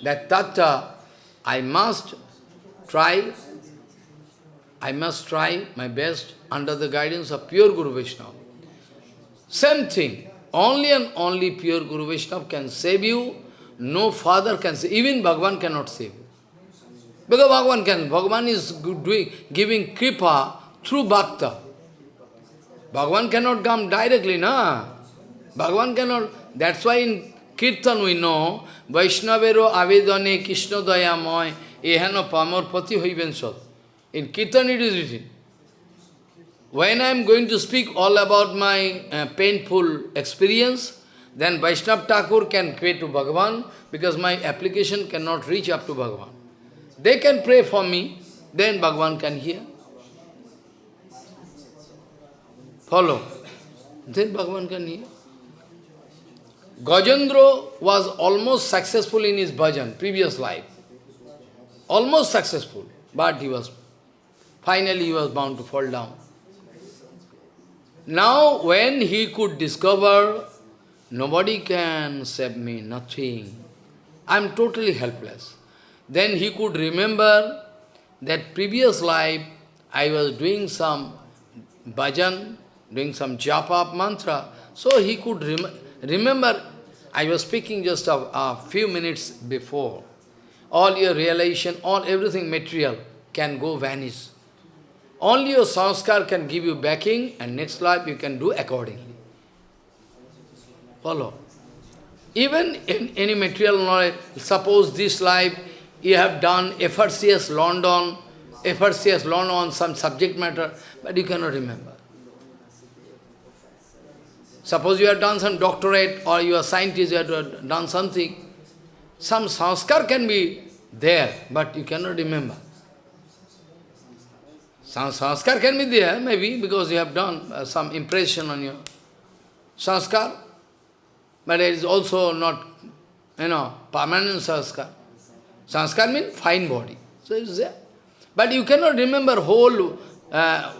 Speaker 1: that tattva, I must try, I must try my best under the guidance of pure Guru Vaishnava. Same thing, only and only pure Guru Vaishnava can save you, no father can save, even Bhagavan cannot save. Because Bhagavan can, Bhagavan is doing, giving kripa through bhakta. Bhagavan cannot come directly, na? Bhagavan cannot, that's why in Kirtan we know, Vaishnavero avedane Krishna dayamoy ehano pamor pati hoiben sot. In Kirtan it is written. When I am going to speak all about my uh, painful experience, then Vaishnav Thakur can pray to Bhagavan, because my application cannot reach up to Bhagavan. They can pray for me, then Bhagavan can hear. Follow. Then Bhagavan can hear. Gajendra was almost successful in his bhajan, previous life. Almost successful, but he was, finally he was bound to fall down. Now, when he could discover, nobody can save me, nothing. I am totally helpless. Then he could remember that previous life, I was doing some bhajan, doing some japa mantra, so he could rem remember I was speaking just a, a few minutes before. All your realization, all everything material can go vanish. Only your sanskar can give you backing and next life you can do accordingly. Follow. Even in any material knowledge, suppose this life you have done FRCS London, FRCS London on some subject matter, but you cannot remember. Suppose you have done some doctorate or you are scientist, you have done something. Some sanskar can be there, but you cannot remember. Sanskar can be there, maybe, because you have done uh, some impression on your sanskar, but it is also not, you know, permanent sanskar. Sanskar means fine body. So it is there. But you cannot remember whole uh,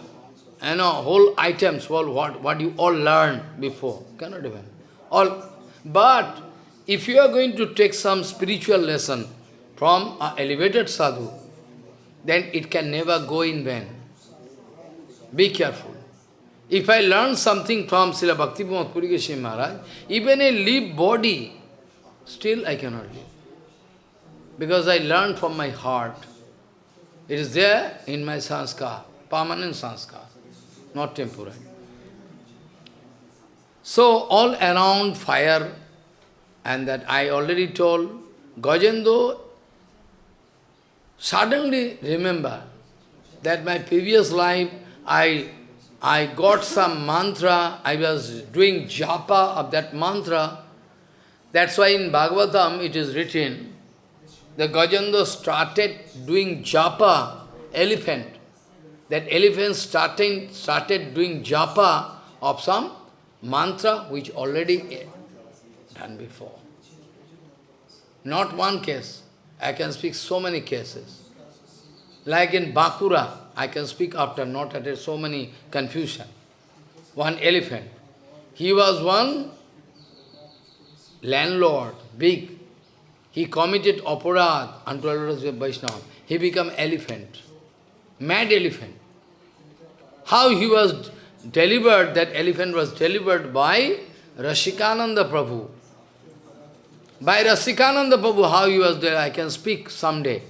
Speaker 1: you know, whole items, all what, what you all learned before. Cannot even. All, but if you are going to take some spiritual lesson from an elevated sadhu, then it can never go in vain. Be careful. If I learn something from Srila Bhakti Puri Goswami Maharaj, even a live body, still I cannot live. Because I learned from my heart. It is there in my sanskar, permanent sanskar not temporary. So all around fire, and that I already told, Gajendra suddenly remember that my previous life, I, I got some mantra, I was doing japa of that mantra. That's why in Bhagavatam it is written, the Gajendra started doing japa, elephant that elephant starting, started doing japa of some mantra which already eh, done before. Not one case. I can speak so many cases. Like in Bakura, I can speak after not at so many confusion. One elephant. He was one landlord, big. He committed aparad unto Vaishnava. He became elephant, mad elephant. How he was delivered, that elephant was delivered by Rasikananda Prabhu. By Rasikananda Prabhu, how he was there, I can speak someday.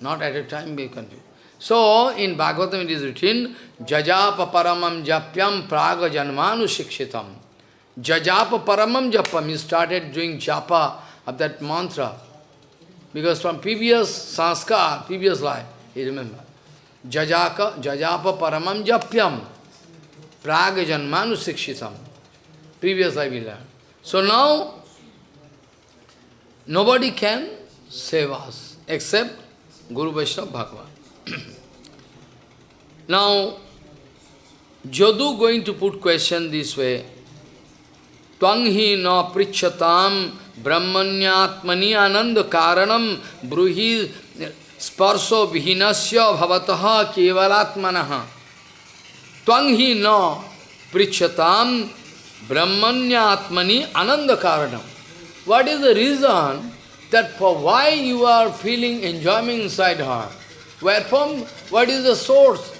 Speaker 1: Not at a time, be confused. So, in Bhagavatam it is written, Jajapa paramam japyam praga janmanu shikshitam. Jajapa paramam japam, he started doing japa of that mantra. Because from previous sanskar, previous life, he remembered. Jajaka, jajapa paramam japyam. praga janmanu sikshitam. Previously we learned. So now, nobody can save us except Guru Vaishnava Bhagavan. [CLEARS THROAT] now, Jadu going to put question this way. Tvang hi na prichatam brahmanyatmani ananda karanam bruhi sparso vihinasya bhavataha kevalatmanaha. Tvang hi na prichatam brahmanyatmani ananda karanam. What is the reason that for why you are feeling enjoyment inside heart? Wherefrom, what is the source?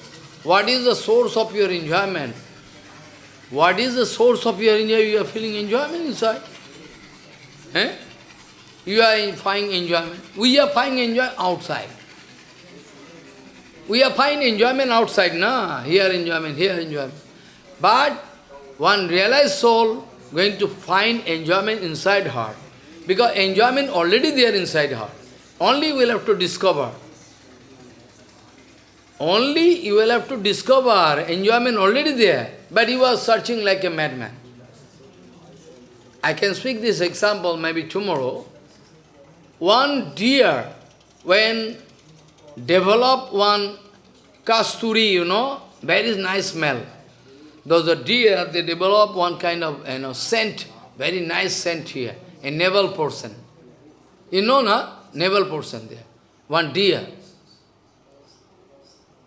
Speaker 1: What is the source of your enjoyment? What is the source of your enjoyment? You are feeling enjoyment inside. Eh? You are finding enjoyment. We are finding enjoyment outside. We are finding enjoyment outside, na? Here enjoyment, here enjoyment. But one realized soul going to find enjoyment inside heart. Because enjoyment already there inside heart. Only we will have to discover. Only you will have to discover enjoyment already there, but you are searching like a madman. I can speak this example maybe tomorrow. One deer, when develop one kasturi, you know, very nice smell. Those are deer, they develop one kind of you know scent, very nice scent here, a navel person. You know, na? Navel portion there. One deer.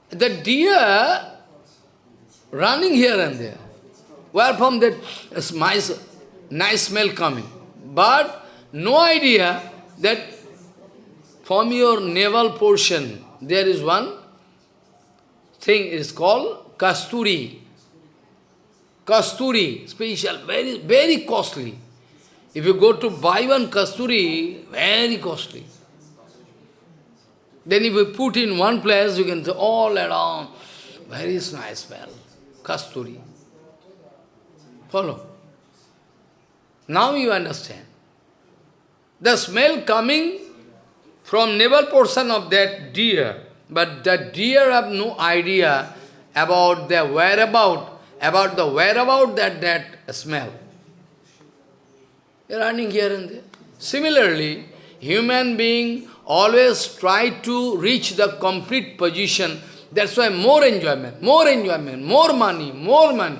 Speaker 1: The deer running here and there. Where from that nice, nice smell coming. But no idea that from your navel portion there is one thing is called kasturi. Kasturi, special, very, very costly. If you go to buy one kasturi, very costly. Then if you put in one place, you can see all around, very nice smell, kasturi. Follow? Now you understand. The smell coming from navel portion of that deer, but the deer have no idea about their whereabout, about the whereabout that, that smell. They are running here and there. Similarly, human being always try to reach the complete position. That's why more enjoyment, more enjoyment, more money, more money.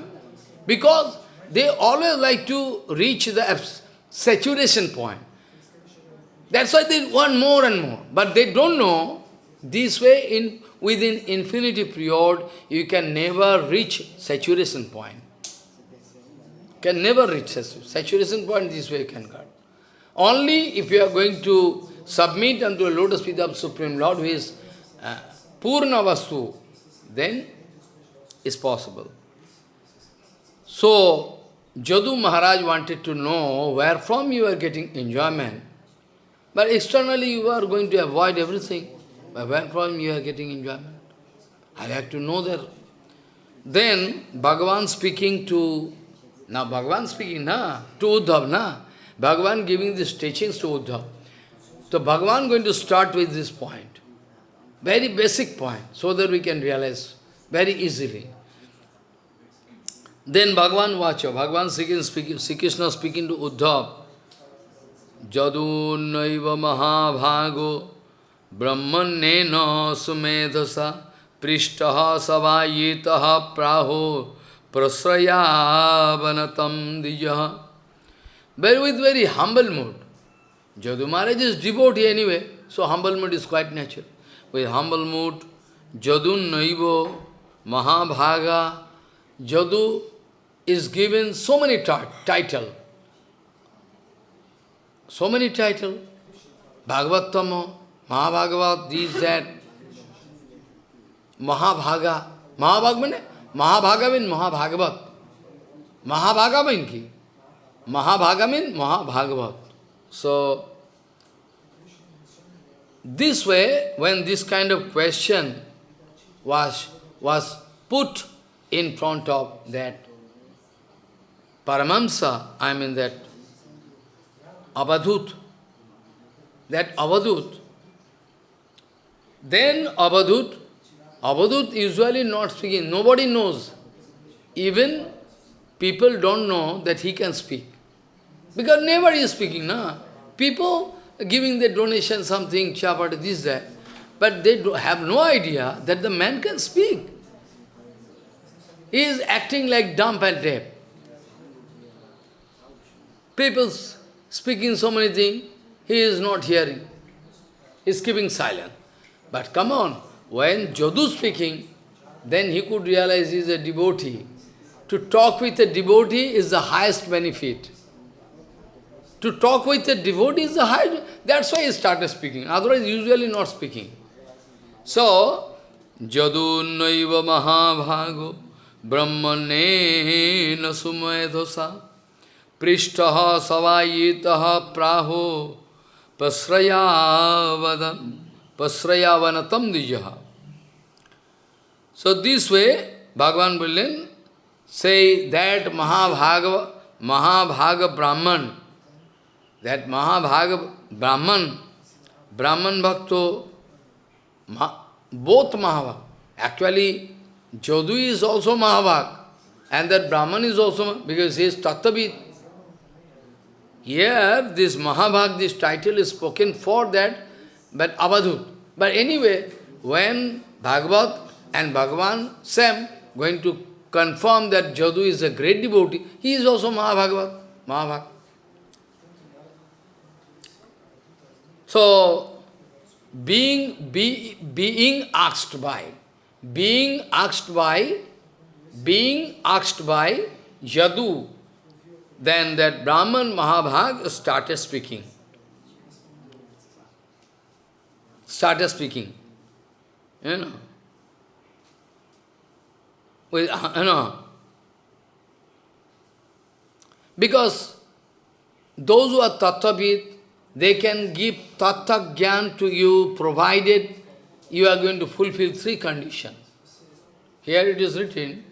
Speaker 1: Because they always like to reach the saturation point. That's why they want more and more. But they don't know, this way, in within infinity period, you can never reach saturation point. Can never reach saturation point, this way you can get. Only if you are going to submit unto a lotus feet of Supreme Lord who is uh, Purna Vastu, then is possible. So, Jadu Maharaj wanted to know where from you are getting enjoyment. But externally you are going to avoid everything. But where from you are getting enjoyment? I have to know that. Then Bhagavan speaking to, now Bhagavan speaking na, to Uddhav, na? Bhagavan giving these teachings to Uddhav. So Bhagavan going to start with this point. Very basic point, so that we can realize very easily. Then Bhagavan Vacha, Bhagavan speaking, Sri Krishna speaking to Uddhav, Jadunaiva Mahabhago Brahmanena Sumedhasa Prishtaha Savayitaha Praho Prasrayavanatam Dijaha Very with very humble mood. Jadu Maharaj is devotee anyway, so humble mood is quite natural. With humble mood, Jadun Naivo, Mahabhaga, Jadu is given so many title. So many title. Bhagavattama, Mahabhagavat, this, that. Mahabhaga. Mahabhaga means? Mahabhaga means Mahabhagavat. Mahabhaga means ki? Mahabhaga means Mahabhagavat. So, this way, when this kind of question was, was put in front of that Paramamsa, I mean that Abadut, that Abadut, then Abadut, Abadut usually not speaking, nobody knows. even people don't know that he can speak. Because never is speaking, no? People giving the donation, something, chapati, this, that. But they have no idea that the man can speak. He is acting like dumb and deaf. People speaking so many things, he is not hearing. He is keeping silent. But come on, when Jadu speaking, then he could realize he is a devotee. To talk with a devotee is the highest benefit. To talk with a devotee is the highest, that's why he started speaking, otherwise usually not speaking. So, Jadu naiva mahabhago brahmane nasumedhosa prishtaha savayitaha praho pasrayavanatam dijaha. So this way, Bhagavan Brilliant say that Mahabhaga, Mahabhaga Brahman, that Mahabhaga Brahman, Brahman Bhakto, Ma, both Mahabhaga. Actually, Jadu is also Mahabhag, and that Brahman is also, because he is Tattvavid. Here, this Mahabhag, this title is spoken for that, but Avadhut. But anyway, when Bhagavad and Bhagavan, same, going to confirm that Jadu is a great devotee, he is also Mahabhagavat, Mahabhag. So, being, be, being asked by, being asked by, being asked by Jadu, then that Brahman Mahabhag started speaking. Started speaking. You know. With, uh, you know. Because those who are tattvavid, they can give tattva gyan to you, provided you are going to fulfill three conditions. Here it is written,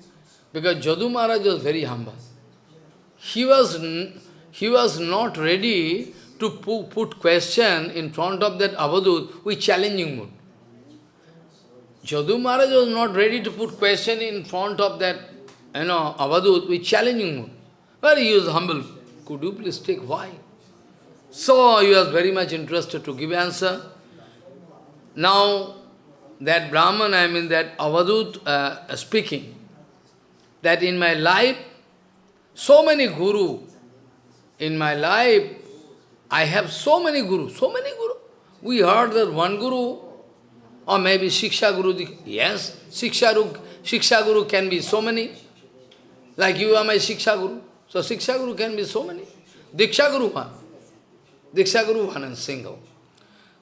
Speaker 1: because Jadu Maharaj was very humble. He was, he was not ready to put question in front of that Avadut with challenging mood. Jadu Maharaj was not ready to put question in front of that, you know, Avadut with challenging mood. But he was humble. Could you please take why? So he was very much interested to give answer. Now, that Brahman, I mean that Avadut uh, speaking, that in my life, so many guru, in my life, I have so many guru, so many guru. We heard that one guru, or maybe Shiksha Guru, yes, Shiksha Guru, Shiksha Guru can be so many. Like you are my Shiksha Guru. So Shiksha Guru can be so many. Diksha Guru. Diksha Guru and single.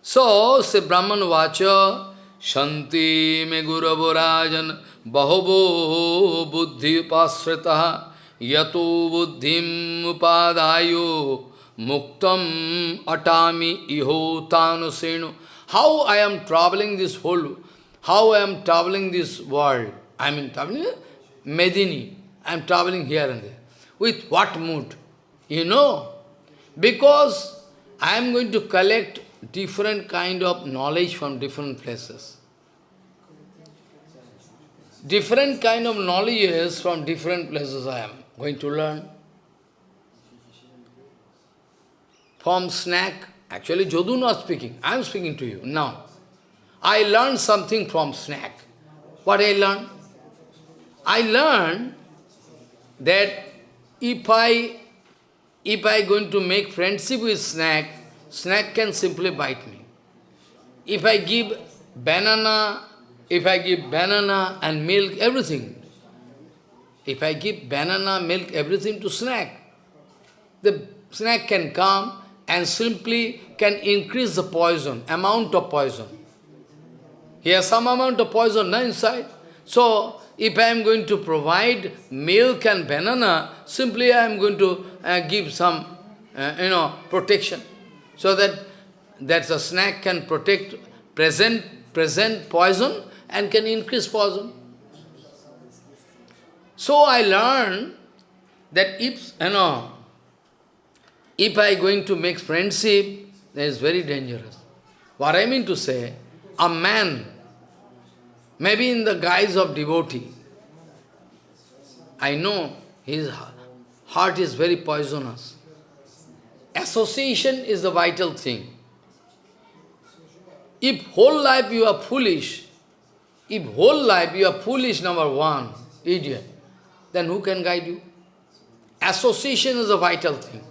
Speaker 1: So, say Brahman Vacha, Shanti me Guravo Rajan, Bahavo Buddhi Upasrita, Yato Buddhim Upadayo, Muktam Atami Iho Tanusenu. How I am traveling this whole, how I am traveling this world. I mean traveling Medini. I am traveling here and there. With what mood? You know? Because I am going to collect different kind of knowledge from different places. Different kind of knowledges from different places I am going to learn. From snack, actually Jadu not speaking, I am speaking to you now. I learned something from snack. What I learned? I learned that if I if I going to make friendship with snack, snack can simply bite me. If I give banana, if I give banana and milk, everything, if I give banana, milk, everything to snack, the snack can come and simply can increase the poison, amount of poison. He has some amount of poison inside. So, if I am going to provide milk and banana, simply I am going to uh, give some, uh, you know, protection. So that that the snack can protect present, present poison and can increase poison. So I learned that if, you know, if I going to make friendship, that is very dangerous. What I mean to say, a man, maybe in the guise of devotee, I know his heart is very poisonous. Association is the vital thing. If whole life you are foolish, if whole life you are foolish, number one, idiot, then who can guide you? Association is a vital thing.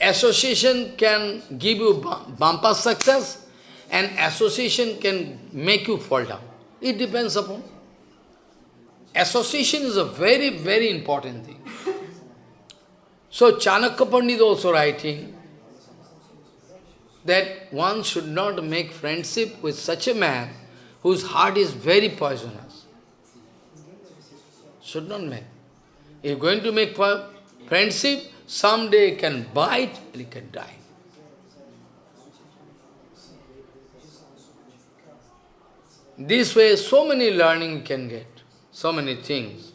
Speaker 1: Association can give you bumper success and association can make you fall down. It depends upon. Association is a very, very important thing. So Chanakya Pandit also writing that one should not make friendship with such a man whose heart is very poisonous. Should not make. If going to make friendship, someday can bite and can die. This way, so many learning can get, so many things.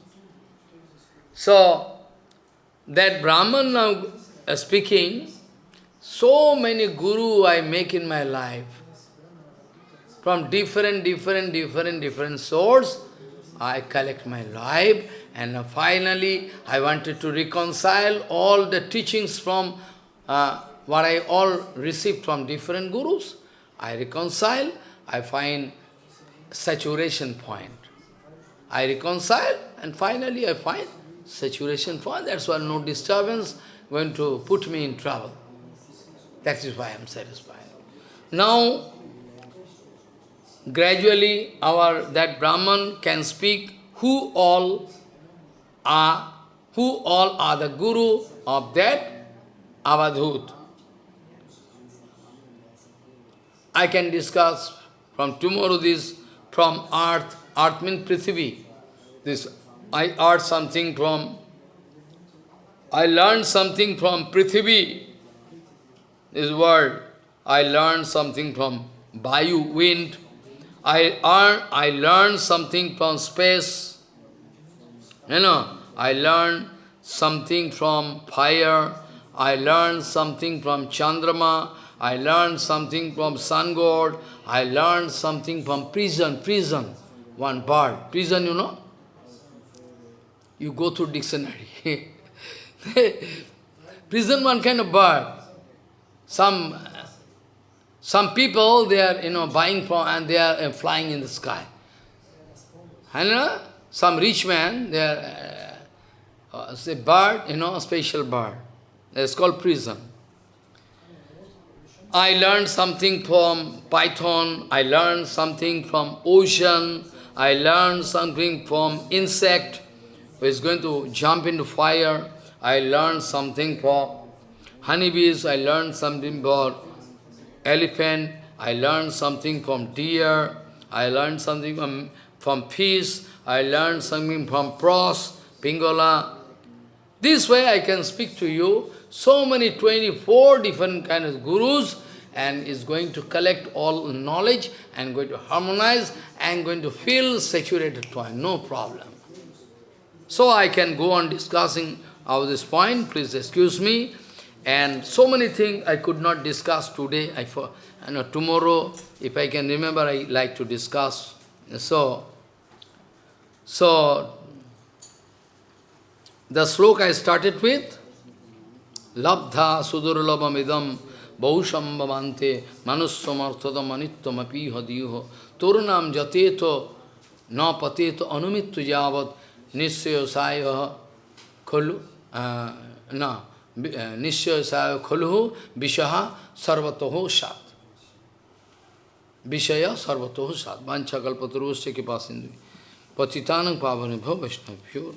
Speaker 1: So, that Brahman now uh, speaking, so many guru I make in my life, from different, different, different, different source, I collect my life, and finally I wanted to reconcile all the teachings from uh, what I all received from different gurus. I reconcile, I find saturation point. I reconcile and finally I find saturation point. That's why no disturbance going to put me in trouble. That is why I am satisfied. Now, gradually our that Brahman can speak who all are, who all are the guru of that Avadhut. I can discuss from tomorrow this from earth, earth means Prithvi. This, I heard something from, I learned something from Prithvi, this word. I learned something from Vayu, wind. I, earn, I learned something from space. You know, I learned something from fire. I learned something from Chandrama. I learned something from sun god, I learned something from prison, prison, one bird. Prison, you know? You go through dictionary. [LAUGHS] prison, one kind of bird. Some, some people, they are, you know, buying from, and they are uh, flying in the sky. And uh, some rich man, they are, uh, uh, say bird, you know, a special bird. It's called prison. I learned something from python, I learned something from ocean, I learned something from insect who is going to jump into fire, I learned something from honeybees, I learned something about elephant, I learned something from deer, I learned something from, from fish, I learned something from pros, pingola. This way I can speak to you so many 24 different kind of gurus and is going to collect all knowledge and going to harmonize and going to feel saturated point, no problem. So I can go on discussing of this point, please excuse me. And so many things I could not discuss today. I for you know, tomorrow, if I can remember, I like to discuss. So, so the sloka I started with, लब्धा सुदुर्लभम सुदुर्लभमिदम बहुशंभवान्ते मनुस्वमर्थतम अनित्वमपी हदीह तोरुणाम जतेत न पतेत अनुमित्व यावत निश्चय साय खलु न निश्चय साय खलु विषह सर्वतो सात। विषय सर्वतो सात। वांछा कल्पतरुष के पास हिंदु पतितान पावन भव वैष्णव्यो